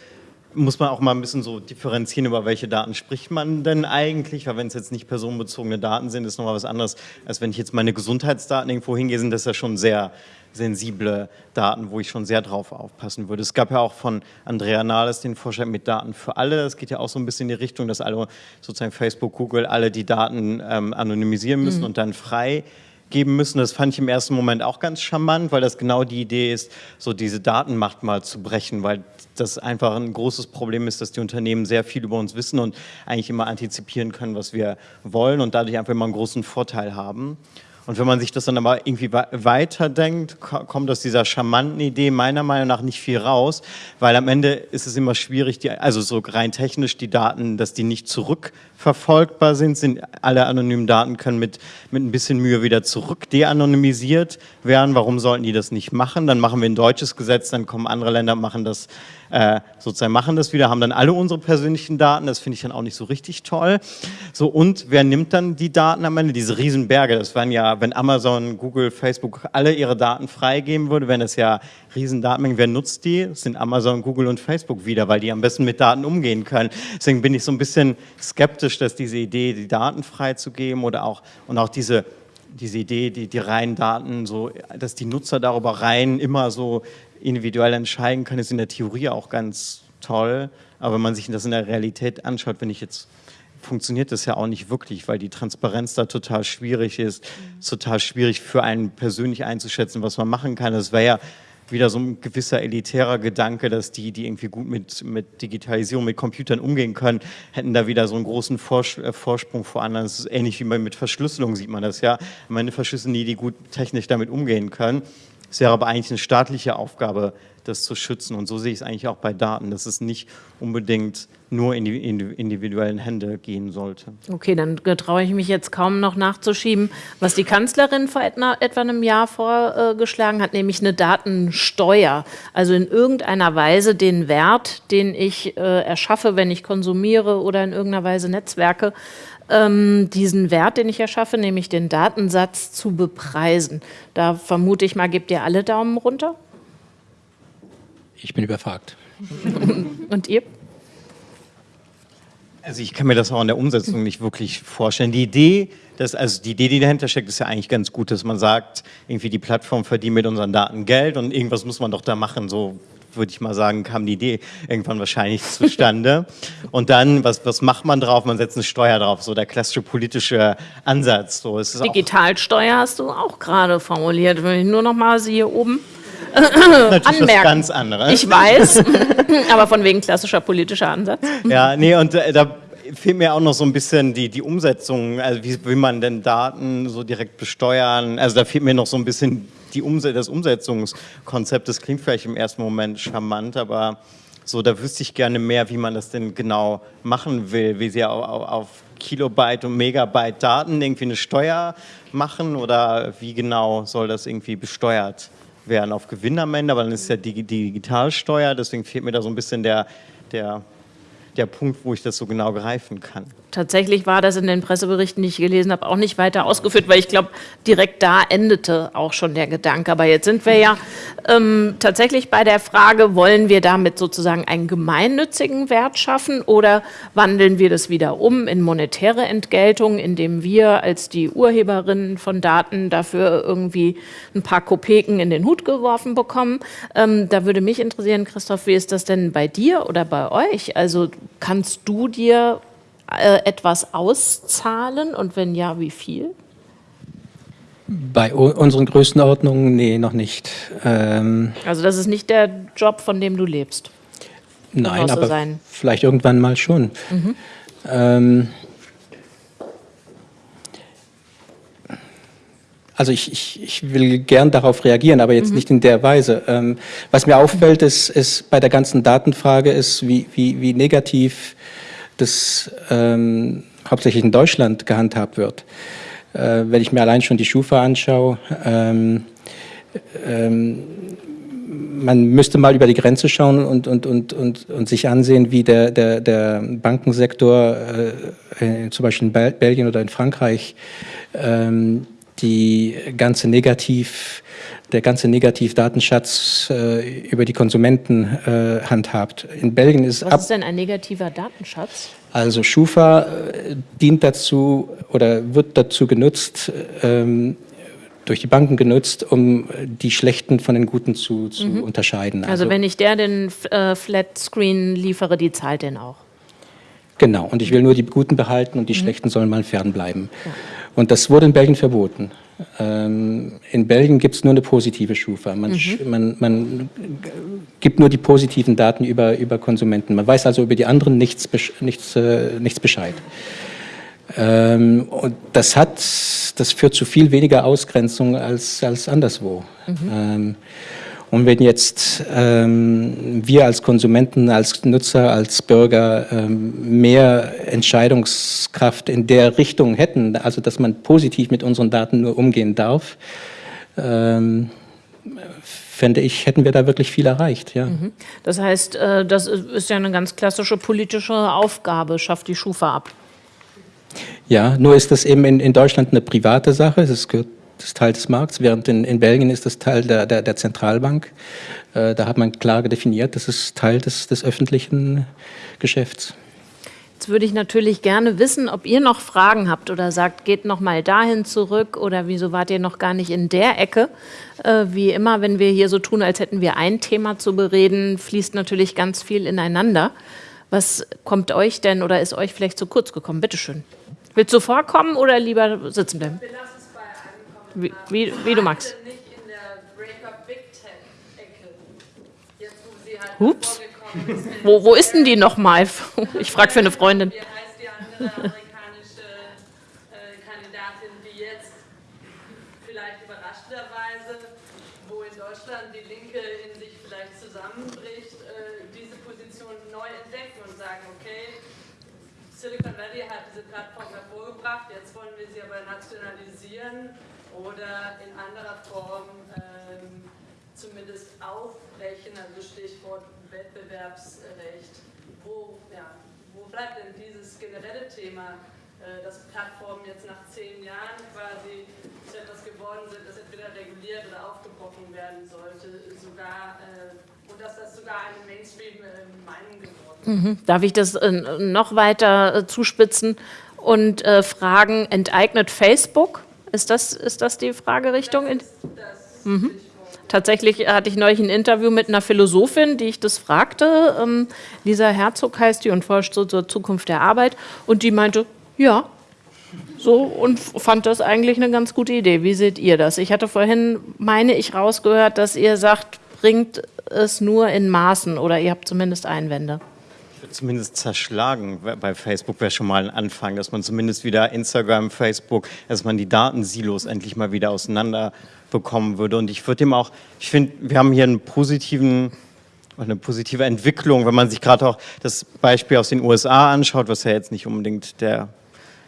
muss man auch mal ein bisschen so differenzieren, über welche Daten spricht man denn eigentlich, weil wenn es jetzt nicht personenbezogene Daten sind, ist nochmal was anderes, als wenn ich jetzt meine Gesundheitsdaten irgendwo hingehe, sind das ja schon sehr sensible Daten, wo ich schon sehr drauf aufpassen würde. Es gab ja auch von Andrea Nahles den Vorschlag mit Daten für alle. Das geht ja auch so ein bisschen in die Richtung, dass alle sozusagen Facebook, Google alle die Daten ähm, anonymisieren müssen mhm. und dann frei geben müssen. Das fand ich im ersten Moment auch ganz charmant, weil das genau die Idee ist, so diese Datenmacht mal zu brechen, weil das einfach ein großes Problem ist, dass die Unternehmen sehr viel über uns wissen und eigentlich immer antizipieren können, was wir wollen und dadurch einfach immer einen großen Vorteil haben. Und wenn man sich das dann aber irgendwie weiterdenkt, kommt aus dieser charmanten Idee meiner Meinung nach nicht viel raus, weil am Ende ist es immer schwierig, die, also so rein technisch die Daten, dass die nicht zurückverfolgbar sind, sind alle anonymen Daten können mit, mit ein bisschen Mühe wieder zurück de-anonymisiert werden. Warum sollten die das nicht machen? Dann machen wir ein deutsches Gesetz, dann kommen andere Länder machen das äh, sozusagen machen das wieder, haben dann alle unsere persönlichen Daten, das finde ich dann auch nicht so richtig toll. So, und wer nimmt dann die Daten am Ende? Diese Riesenberge, das wären ja, wenn Amazon, Google, Facebook alle ihre Daten freigeben würde, wären das ja Riesendatenmengen. Wer nutzt die? Das sind Amazon, Google und Facebook wieder, weil die am besten mit Daten umgehen können. Deswegen bin ich so ein bisschen skeptisch, dass diese Idee, die Daten freizugeben oder auch, und auch diese diese Idee, die, die reinen Daten, so, dass die Nutzer darüber rein immer so individuell entscheiden können, ist in der Theorie auch ganz toll. Aber wenn man sich das in der Realität anschaut, wenn ich jetzt funktioniert das ja auch nicht wirklich, weil die Transparenz da total schwierig ist, mhm. total schwierig für einen persönlich einzuschätzen, was man machen kann. Das wäre ja wieder so ein gewisser elitärer Gedanke, dass die, die irgendwie gut mit, mit Digitalisierung, mit Computern umgehen können, hätten da wieder so einen großen äh, Vorsprung vor anderen. Das ist ähnlich wie mit Verschlüsselung, sieht man das ja. Am Ende verschlüsseln die, die gut technisch damit umgehen können. Es wäre aber eigentlich eine staatliche Aufgabe, das zu schützen. Und so sehe ich es eigentlich auch bei Daten, dass es nicht unbedingt nur in die individuellen Hände gehen sollte. Okay, dann traue ich mich jetzt kaum noch nachzuschieben, was die Kanzlerin vor etwa, etwa einem Jahr vorgeschlagen hat, nämlich eine Datensteuer. Also in irgendeiner Weise den Wert, den ich äh, erschaffe, wenn ich konsumiere oder in irgendeiner Weise Netzwerke, diesen Wert, den ich erschaffe, nämlich den Datensatz, zu bepreisen. Da vermute ich mal, gebt ihr alle Daumen runter? Ich bin überfragt. Und ihr? Also ich kann mir das auch in der Umsetzung nicht wirklich vorstellen. Die Idee, dass, also die Idee, die dahinter steckt, ist ja eigentlich ganz gut, dass man sagt, irgendwie die Plattform verdient mit unseren Daten Geld und irgendwas muss man doch da machen, so würde ich mal sagen, kam die Idee irgendwann wahrscheinlich zustande. Und dann, was, was macht man drauf? Man setzt eine Steuer drauf, so der klassische politische Ansatz. So, es ist Digitalsteuer hast du auch gerade formuliert. Wenn ich nur noch mal sie hier oben Natürlich anmerken. ganz anderes. Ich weiß, aber von wegen klassischer politischer Ansatz. Ja, nee, und äh, da fehlt mir auch noch so ein bisschen die, die Umsetzung, also wie will man denn Daten so direkt besteuern? Also da fehlt mir noch so ein bisschen die Umse das Umsetzungskonzept. Das klingt vielleicht im ersten Moment charmant, aber so, da wüsste ich gerne mehr, wie man das denn genau machen will, wie sie auf, auf Kilobyte und Megabyte Daten irgendwie eine Steuer machen oder wie genau soll das irgendwie besteuert werden auf Gewinn am Ende, aber dann ist ja die Digitalsteuer, deswegen fehlt mir da so ein bisschen der, der der Punkt, wo ich das so genau greifen kann. Tatsächlich war das in den Presseberichten, die ich gelesen habe, auch nicht weiter ausgeführt, weil ich glaube, direkt da endete auch schon der Gedanke. Aber jetzt sind wir ja ähm, tatsächlich bei der Frage, wollen wir damit sozusagen einen gemeinnützigen Wert schaffen oder wandeln wir das wieder um in monetäre Entgeltung, indem wir als die Urheberinnen von Daten dafür irgendwie ein paar Kopeken in den Hut geworfen bekommen? Ähm, da würde mich interessieren, Christoph, wie ist das denn bei dir oder bei euch? Also kannst du dir äh, etwas auszahlen und wenn ja, wie viel? Bei unseren Größenordnungen, nee, noch nicht. Ähm also das ist nicht der Job, von dem du lebst? Nein, aber sein. vielleicht irgendwann mal schon. Mhm. Ähm also ich, ich, ich will gern darauf reagieren, aber jetzt mhm. nicht in der Weise. Ähm, was mir auffällt, ist, ist bei der ganzen Datenfrage, ist, wie, wie, wie negativ das ähm, hauptsächlich in Deutschland gehandhabt wird. Äh, wenn ich mir allein schon die Schufa anschaue, ähm, ähm, man müsste mal über die Grenze schauen und, und, und, und, und sich ansehen, wie der, der, der Bankensektor äh, zum Beispiel in Belgien oder in Frankreich ähm, die ganze Negativ der ganze Negativdatenschatz äh, über die Konsumenten äh, handhabt. In Belgien ist Was ist denn ein negativer Datenschatz? Also Schufa äh, dient dazu oder wird dazu genutzt, ähm, durch die Banken genutzt, um die Schlechten von den Guten zu, zu mhm. unterscheiden. Also, also, wenn ich der den äh, Flat Screen liefere, die zahlt den auch. Genau, und ich will nur die Guten behalten und die mhm. Schlechten sollen mal fernbleiben. Ja. Und das wurde in Belgien verboten. Ähm, in Belgien gibt es nur eine positive Schufa. Man, mhm. man, man, gibt nur die positiven Daten über, über Konsumenten. Man weiß also über die anderen nichts, nichts, äh, nichts Bescheid. Ähm, und das hat, das führt zu viel weniger Ausgrenzung als, als anderswo. Mhm. Ähm, und wenn jetzt ähm, wir als Konsumenten, als Nutzer, als Bürger ähm, mehr Entscheidungskraft in der Richtung hätten, also dass man positiv mit unseren Daten nur umgehen darf, ähm, fände ich, hätten wir da wirklich viel erreicht. Ja. Mhm. Das heißt, äh, das ist ja eine ganz klassische politische Aufgabe, schafft die Schufa ab. Ja, nur ist das eben in, in Deutschland eine private Sache. Das gehört ist Teil des Markts, während in, in Belgien ist das Teil der, der, der Zentralbank. Äh, da hat man klar definiert, das ist Teil des, des öffentlichen Geschäfts. Jetzt würde ich natürlich gerne wissen, ob ihr noch Fragen habt oder sagt, geht noch mal dahin zurück oder wieso wart ihr noch gar nicht in der Ecke. Äh, wie immer, wenn wir hier so tun, als hätten wir ein Thema zu bereden, fließt natürlich ganz viel ineinander. Was kommt euch denn oder ist euch vielleicht zu kurz gekommen? Bitte schön. Willst du vorkommen oder lieber sitzen bleiben? Wie, wie, wie du magst. Ups. Wo, wo ist denn die nochmal? Ich frage für eine Freundin. Wie heißt die andere amerikanische äh, Kandidatin, die jetzt vielleicht überraschenderweise, wo in Deutschland die Linke in sich vielleicht zusammenbricht, äh, diese Position neu entdecken und sagen, okay, Silicon Valley hat diese Plattform hervorgebracht, jetzt wollen wir sie aber nationalisieren oder in anderer Form ähm, zumindest aufbrechen, also Stichwort Wettbewerbsrecht. Wo, ja, wo bleibt denn dieses generelle Thema, äh, dass Plattformen jetzt nach zehn Jahren quasi zu etwas geworden sind, das entweder reguliert oder aufgebrochen werden sollte, sogar äh, und dass das sogar eine Mainstream-Meinung äh, geworden ist. Mhm. Darf ich das äh, noch weiter äh, zuspitzen und äh, fragen, enteignet Facebook ist das, ist das die Fragerichtung? Das das mhm. Tatsächlich hatte ich neulich ein Interview mit einer Philosophin, die ich das fragte. Ähm, Lisa Herzog heißt die und forscht so zur Zukunft der Arbeit. Und die meinte, ja, so und fand das eigentlich eine ganz gute Idee. Wie seht ihr das? Ich hatte vorhin, meine ich, rausgehört, dass ihr sagt, bringt es nur in Maßen oder ihr habt zumindest Einwände zumindest zerschlagen bei Facebook wäre schon mal ein Anfang, dass man zumindest wieder Instagram, Facebook, dass man die Datensilos endlich mal wieder auseinander bekommen würde. Und ich würde dem auch, ich finde, wir haben hier einen positiven, eine positive Entwicklung, wenn man sich gerade auch das Beispiel aus den USA anschaut, was ja jetzt nicht unbedingt der,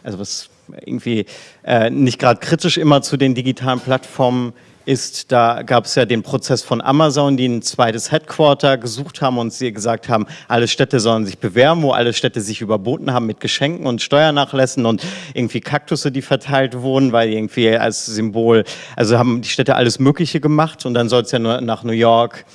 also was irgendwie äh, nicht gerade kritisch immer zu den digitalen Plattformen ist, da gab es ja den Prozess von Amazon, die ein zweites Headquarter gesucht haben und sie gesagt haben, alle Städte sollen sich bewerben, wo alle Städte sich überboten haben mit Geschenken und Steuernachlässen und irgendwie Kaktusse, die verteilt wurden, weil irgendwie als Symbol, also haben die Städte alles Mögliche gemacht und dann soll es ja nur nach New York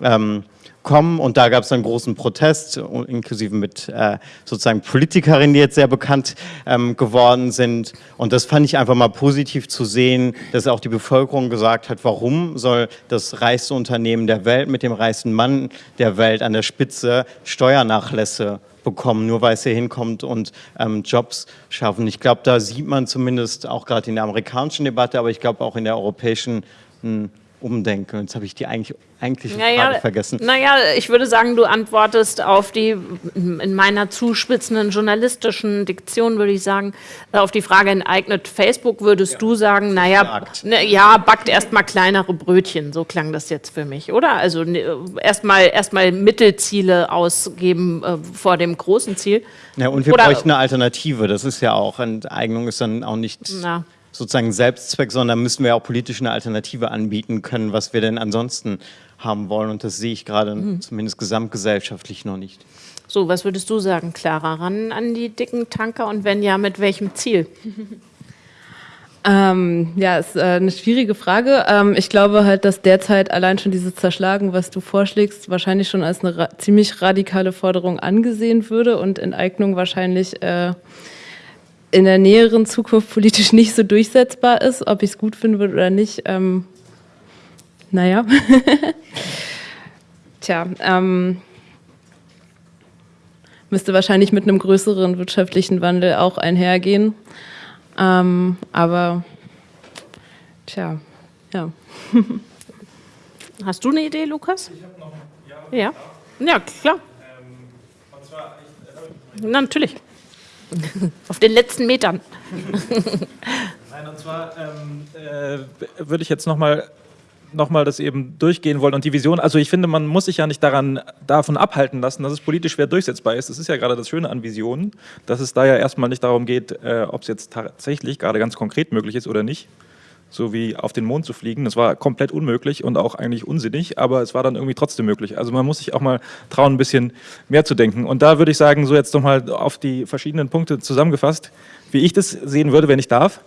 ähm, kommen und da gab es einen großen Protest, inklusive mit äh, sozusagen Politikerinnen, die jetzt sehr bekannt ähm, geworden sind. Und das fand ich einfach mal positiv zu sehen, dass auch die Bevölkerung gesagt hat, warum soll das reichste Unternehmen der Welt mit dem reichsten Mann der Welt an der Spitze Steuernachlässe bekommen, nur weil es hier hinkommt und ähm, Jobs schaffen. Ich glaube, da sieht man zumindest auch gerade in der amerikanischen Debatte, aber ich glaube auch in der europäischen hm, umdenke. Jetzt habe ich die eigentlich, eigentliche naja, Frage vergessen. Naja, ich würde sagen, du antwortest auf die, in meiner zuspitzenden journalistischen Diktion würde ich sagen, auf die Frage, enteignet Facebook, würdest ja. du sagen, naja, ne, ja, backt erstmal kleinere Brötchen, so klang das jetzt für mich, oder? Also ne, erstmal erst Mittelziele ausgeben äh, vor dem großen Ziel. Ja, und wir oder, bräuchten eine Alternative, das ist ja auch, Enteignung ist dann auch nicht... Na sozusagen Selbstzweck, sondern müssen wir auch politisch eine Alternative anbieten können, was wir denn ansonsten haben wollen. Und das sehe ich gerade mhm. zumindest gesamtgesellschaftlich noch nicht. So, was würdest du sagen, Clara? Ran an die dicken Tanker und wenn ja, mit welchem Ziel? Ähm, ja, ist äh, eine schwierige Frage. Ähm, ich glaube halt, dass derzeit allein schon dieses Zerschlagen, was du vorschlägst, wahrscheinlich schon als eine ra ziemlich radikale Forderung angesehen würde und Enteignung wahrscheinlich äh, in der näheren Zukunft politisch nicht so durchsetzbar ist. Ob ich es gut finden würde oder nicht, ähm, naja. Tja, ähm, müsste wahrscheinlich mit einem größeren wirtschaftlichen Wandel auch einhergehen. Ähm, aber, tja, ja. Hast du eine Idee, Lukas? Ich habe noch eine, ja. Ja, ja klar. Ähm, und zwar, ich, äh, Na, natürlich. Auf den letzten Metern. Nein, und zwar ähm, äh, würde ich jetzt nochmal nochmal das eben durchgehen wollen und die Vision, also ich finde, man muss sich ja nicht daran, davon abhalten lassen, dass es politisch schwer durchsetzbar ist. Das ist ja gerade das Schöne an Visionen, dass es da ja erstmal nicht darum geht, äh, ob es jetzt tatsächlich gerade ganz konkret möglich ist oder nicht, so wie auf den Mond zu fliegen. Das war komplett unmöglich und auch eigentlich unsinnig, aber es war dann irgendwie trotzdem möglich. Also man muss sich auch mal trauen, ein bisschen mehr zu denken. Und da würde ich sagen, so jetzt nochmal auf die verschiedenen Punkte zusammengefasst, wie ich das sehen würde, wenn ich darf.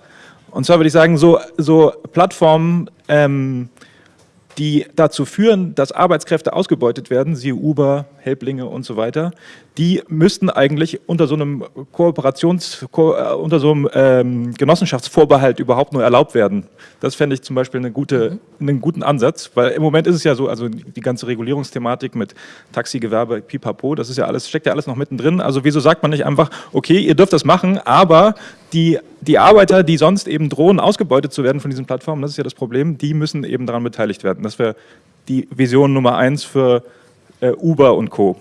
Und zwar würde ich sagen, so, so Plattformen, ähm, die dazu führen, dass Arbeitskräfte ausgebeutet werden, siehe Uber, Helblinge und so weiter, die müssten eigentlich unter so einem Kooperations, äh, unter so einem ähm, Genossenschaftsvorbehalt überhaupt nur erlaubt werden. Das fände ich zum Beispiel eine gute, einen guten Ansatz, weil im Moment ist es ja so, also die ganze Regulierungsthematik mit Taxigewerbe, Pipapo, das ist ja alles, steckt ja alles noch mittendrin. Also wieso sagt man nicht einfach, okay, ihr dürft das machen, aber die, die Arbeiter, die sonst eben drohen, ausgebeutet zu werden von diesen Plattformen, das ist ja das Problem, die müssen eben daran beteiligt werden. Das wäre die Vision Nummer eins für äh, Uber und Co.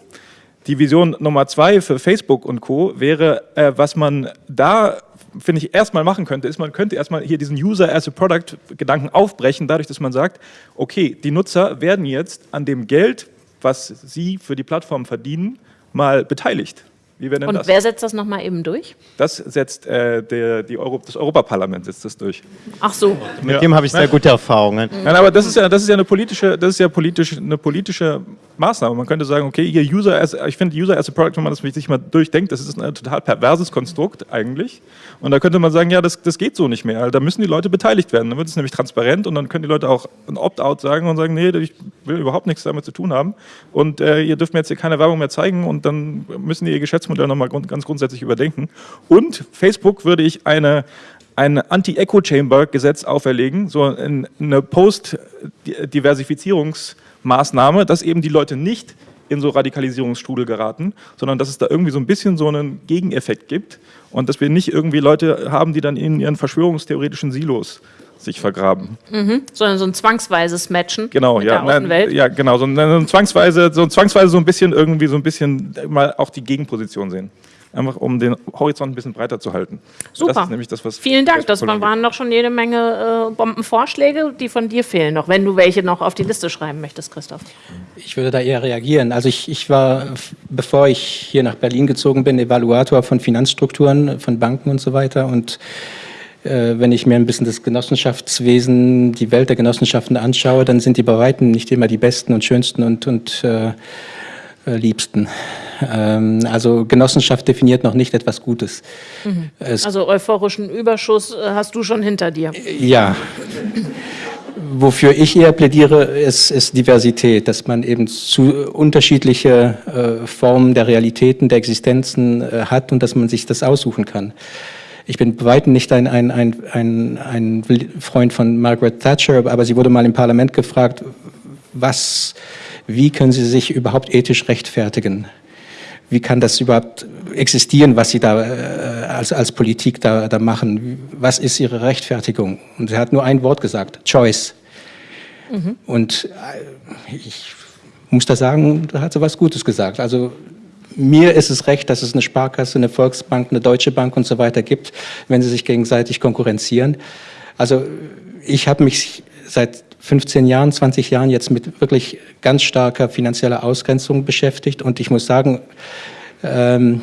Die Vision Nummer zwei für Facebook und Co. wäre, äh, was man da, finde ich, erstmal machen könnte, ist, man könnte erstmal hier diesen User as a Product Gedanken aufbrechen, dadurch, dass man sagt, okay, die Nutzer werden jetzt an dem Geld, was sie für die Plattform verdienen, mal beteiligt. Wie wäre denn Und das? wer setzt das nochmal eben durch? Das setzt äh, der, die Euro, das Europaparlament setzt das durch. Ach so. Mit ja. dem habe ich sehr gute Erfahrungen. Nein, aber das ist ja, das ist ja eine politische, das ist ja politisch, eine politische Maßnahme. Man könnte sagen, okay, ihr User as, ich finde User as a Product, wenn man das sich mal durchdenkt, das ist ein total perverses Konstrukt eigentlich. Und da könnte man sagen, ja, das, das geht so nicht mehr. Da müssen die Leute beteiligt werden. Dann wird es nämlich transparent und dann können die Leute auch ein Opt-out sagen und sagen, nee, ich will überhaupt nichts damit zu tun haben. Und äh, ihr dürft mir jetzt hier keine Werbung mehr zeigen und dann müssen die ihr Geschäftsmodell nochmal grund, ganz grundsätzlich überdenken. Und Facebook würde ich eine, ein Anti-Echo-Chamber-Gesetz auferlegen, so eine Post-Diversifizierungsmaßnahme, dass eben die Leute nicht in so Radikalisierungsstrudel geraten, sondern dass es da irgendwie so ein bisschen so einen Gegeneffekt gibt und dass wir nicht irgendwie Leute haben, die dann in ihren verschwörungstheoretischen Silos sich vergraben. Mhm. Sondern so ein zwangsweises Matchen genau, mit ja, der Außenwelt. ja, genau, so, ein, zwangsweise, so zwangsweise so ein bisschen irgendwie so ein bisschen mal auch die Gegenposition sehen einfach um den Horizont ein bisschen breiter zu halten. Super. Das ist nämlich das, was Vielen Dank. Das waren noch schon jede Menge äh, Bombenvorschläge, die von dir fehlen noch, wenn du welche noch auf die Liste schreiben möchtest, Christoph. Ich würde da eher reagieren. Also ich, ich war, bevor ich hier nach Berlin gezogen bin, Evaluator von Finanzstrukturen, von Banken und so weiter und wenn ich mir ein bisschen das Genossenschaftswesen, die Welt der Genossenschaften anschaue, dann sind die bei Weitem nicht immer die besten und schönsten und, und äh, äh, liebsten. Ähm, also Genossenschaft definiert noch nicht etwas Gutes. Mhm. Also euphorischen Überschuss äh, hast du schon hinter dir. Ja. Wofür ich eher plädiere, ist, ist Diversität, dass man eben zu unterschiedliche äh, Formen der Realitäten, der Existenzen äh, hat und dass man sich das aussuchen kann. Ich bin bei weitem nicht ein, ein, ein, ein, ein Freund von Margaret Thatcher, aber sie wurde mal im Parlament gefragt, was wie können Sie sich überhaupt ethisch rechtfertigen? Wie kann das überhaupt existieren, was Sie da äh, als, als Politik da, da machen? Was ist Ihre Rechtfertigung? Und er hat nur ein Wort gesagt, Choice. Mhm. Und äh, ich muss da sagen, da hat sie was Gutes gesagt. Also mir ist es recht, dass es eine Sparkasse, eine Volksbank, eine Deutsche Bank und so weiter gibt, wenn sie sich gegenseitig konkurrenzieren. Also ich habe mich seit 15 Jahren, 20 Jahren jetzt mit wirklich ganz starker finanzieller Ausgrenzung beschäftigt. Und ich muss sagen, ähm,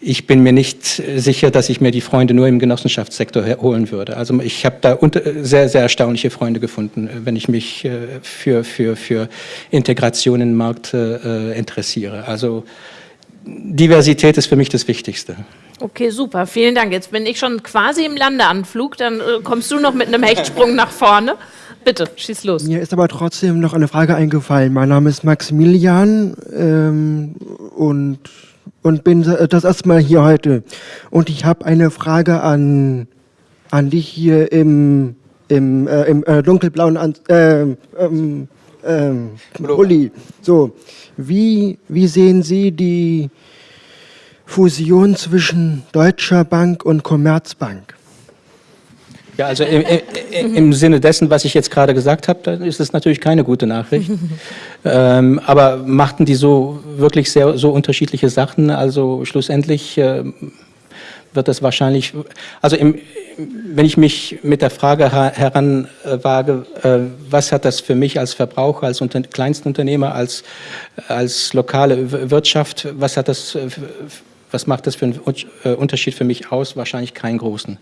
ich bin mir nicht sicher, dass ich mir die Freunde nur im Genossenschaftssektor holen würde. Also ich habe da sehr, sehr erstaunliche Freunde gefunden, wenn ich mich äh, für, für, für Integration in den Markt äh, interessiere. Also Diversität ist für mich das Wichtigste. Okay, super. Vielen Dank. Jetzt bin ich schon quasi im Landeanflug. Dann äh, kommst du noch mit einem Hechtsprung nach vorne. Bitte, schieß los. Mir ist aber trotzdem noch eine Frage eingefallen. Mein Name ist Maximilian ähm, und, und bin das erste Mal hier heute. Und ich habe eine Frage an, an dich hier im, im, äh, im äh, dunkelblauen an äh, ähm, ähm, Uli. So, wie, wie sehen Sie die Fusion zwischen Deutscher Bank und Commerzbank? Ja, also im, im, im, Sinne dessen, was ich jetzt gerade gesagt habe, dann ist es natürlich keine gute Nachricht. ähm, aber machten die so wirklich sehr so unterschiedliche Sachen? Also schlussendlich äh, wird das wahrscheinlich, also im, wenn ich mich mit der Frage heranwage, äh, was hat das für mich als Verbraucher, als Unter Kleinstunternehmer, als, als lokale Wirtschaft, was hat das, was macht das für einen äh, Unterschied für mich aus? Wahrscheinlich keinen großen.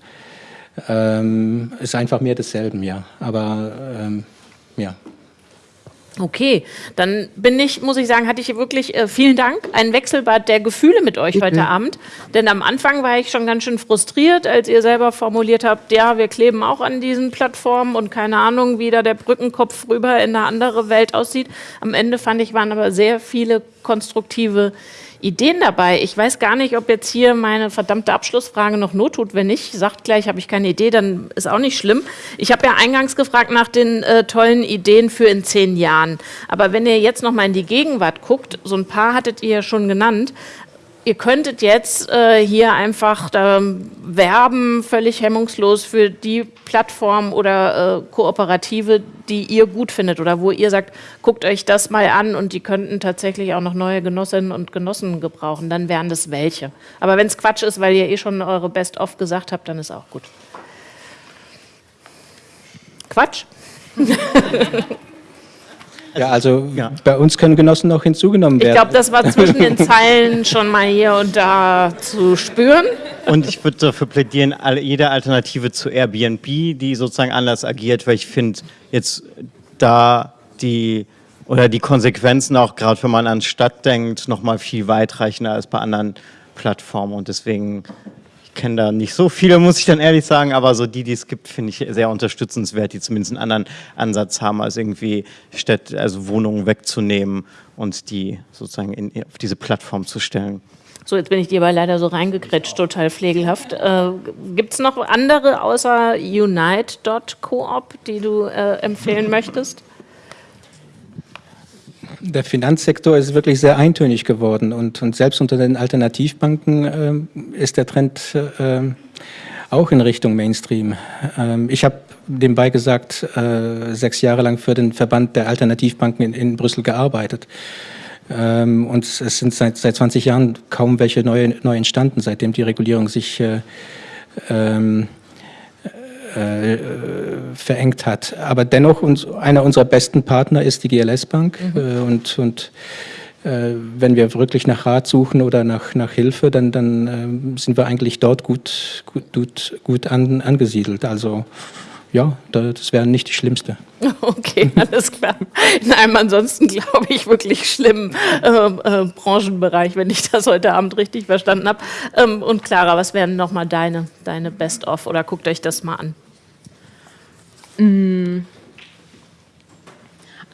Ähm, ist einfach mehr desselben, ja. Aber ähm, ja. Okay, dann bin ich, muss ich sagen, hatte ich wirklich äh, vielen Dank, ein Wechselbad der Gefühle mit euch heute Abend. Denn am Anfang war ich schon ganz schön frustriert, als ihr selber formuliert habt, ja, wir kleben auch an diesen Plattformen und keine Ahnung, wie da der Brückenkopf rüber in eine andere Welt aussieht. Am Ende fand ich, waren aber sehr viele konstruktive Ideen dabei. Ich weiß gar nicht, ob jetzt hier meine verdammte Abschlussfrage noch not tut. Wenn nicht, sagt gleich, habe ich keine Idee, dann ist auch nicht schlimm. Ich habe ja eingangs gefragt nach den äh, tollen Ideen für in zehn Jahren. Aber wenn ihr jetzt noch mal in die Gegenwart guckt, so ein paar hattet ihr ja schon genannt, ihr könntet jetzt äh, hier einfach ähm, werben, völlig hemmungslos für die Plattform oder äh, Kooperative, die ihr gut findet oder wo ihr sagt, guckt euch das mal an und die könnten tatsächlich auch noch neue Genossinnen und Genossen gebrauchen, dann wären das welche. Aber wenn es Quatsch ist, weil ihr eh schon eure Best-of gesagt habt, dann ist auch gut. Quatsch? Ja, also ja. bei uns können Genossen noch hinzugenommen werden. Ich glaube, das war zwischen den Zeilen schon mal hier und da zu spüren. Und ich würde dafür plädieren, jede Alternative zu Airbnb, die sozusagen anders agiert, weil ich finde, jetzt da die oder die Konsequenzen auch gerade, wenn man an Stadt denkt, noch mal viel weitreichender als bei anderen Plattformen. Und deswegen kenne da nicht so viele, muss ich dann ehrlich sagen, aber so die, die es gibt, finde ich sehr unterstützenswert, die zumindest einen anderen Ansatz haben, als irgendwie Städte, also Wohnungen wegzunehmen und die sozusagen in, auf diese Plattform zu stellen. So, jetzt bin ich dir aber leider so reingekretscht, total pflegelhaft. Äh, Gibt es noch andere außer Unite.coop, die du äh, empfehlen möchtest? Der Finanzsektor ist wirklich sehr eintönig geworden und, und selbst unter den Alternativbanken äh, ist der Trend äh, auch in Richtung Mainstream. Ähm, ich habe nebenbei gesagt, äh, sechs Jahre lang für den Verband der Alternativbanken in, in Brüssel gearbeitet. Ähm, und es sind seit, seit 20 Jahren kaum welche neue, neu entstanden, seitdem die Regulierung sich äh, ähm, äh, verengt hat. Aber dennoch, uns, einer unserer besten Partner ist die GLS Bank mhm. äh, und, und äh, wenn wir wirklich nach Rat suchen oder nach, nach Hilfe, dann, dann äh, sind wir eigentlich dort gut, gut, gut, gut an, angesiedelt. Also ja, das wäre nicht die schlimmste. Okay, alles klar. In einem ansonsten, glaube ich, wirklich schlimmen äh, äh, Branchenbereich, wenn ich das heute Abend richtig verstanden habe. Ähm, und Clara, was wären nochmal deine, deine Best-of oder guckt euch das mal an? Mm.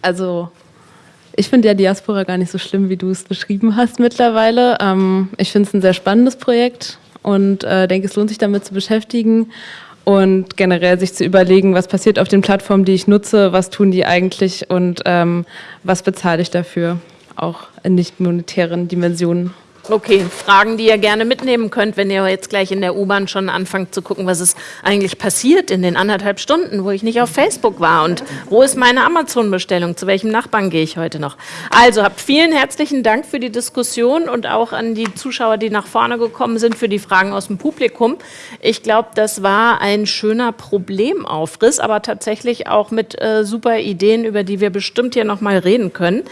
Also, ich finde ja Diaspora gar nicht so schlimm, wie du es beschrieben hast mittlerweile. Ähm, ich finde es ein sehr spannendes Projekt und äh, denke, es lohnt sich damit zu beschäftigen und generell sich zu überlegen, was passiert auf den Plattformen, die ich nutze, was tun die eigentlich und ähm, was bezahle ich dafür, auch in nicht monetären Dimensionen. Okay, Fragen, die ihr gerne mitnehmen könnt, wenn ihr jetzt gleich in der U-Bahn schon anfangt zu gucken, was ist eigentlich passiert in den anderthalb Stunden, wo ich nicht auf Facebook war und wo ist meine Amazon-Bestellung, zu welchem Nachbarn gehe ich heute noch. Also habt vielen herzlichen Dank für die Diskussion und auch an die Zuschauer, die nach vorne gekommen sind, für die Fragen aus dem Publikum. Ich glaube, das war ein schöner Problemaufriss, aber tatsächlich auch mit äh, super Ideen, über die wir bestimmt hier nochmal reden können.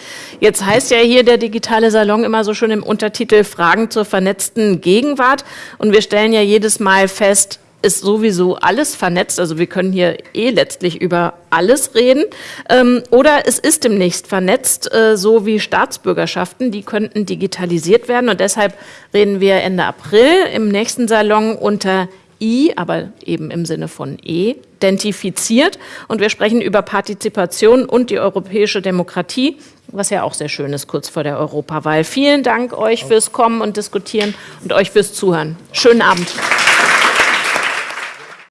Jetzt heißt ja hier der digitale Salon immer so schön im Untertitel Fragen zur vernetzten Gegenwart. Und wir stellen ja jedes Mal fest, ist sowieso alles vernetzt, also wir können hier eh letztlich über alles reden, ähm, oder es ist demnächst vernetzt, äh, so wie Staatsbürgerschaften, die könnten digitalisiert werden und deshalb reden wir Ende April im nächsten Salon unter I, aber eben im Sinne von E, identifiziert. Und wir sprechen über Partizipation und die europäische Demokratie, was ja auch sehr schön ist, kurz vor der Europawahl. Vielen Dank euch fürs Kommen und Diskutieren und euch fürs Zuhören. Schönen Abend.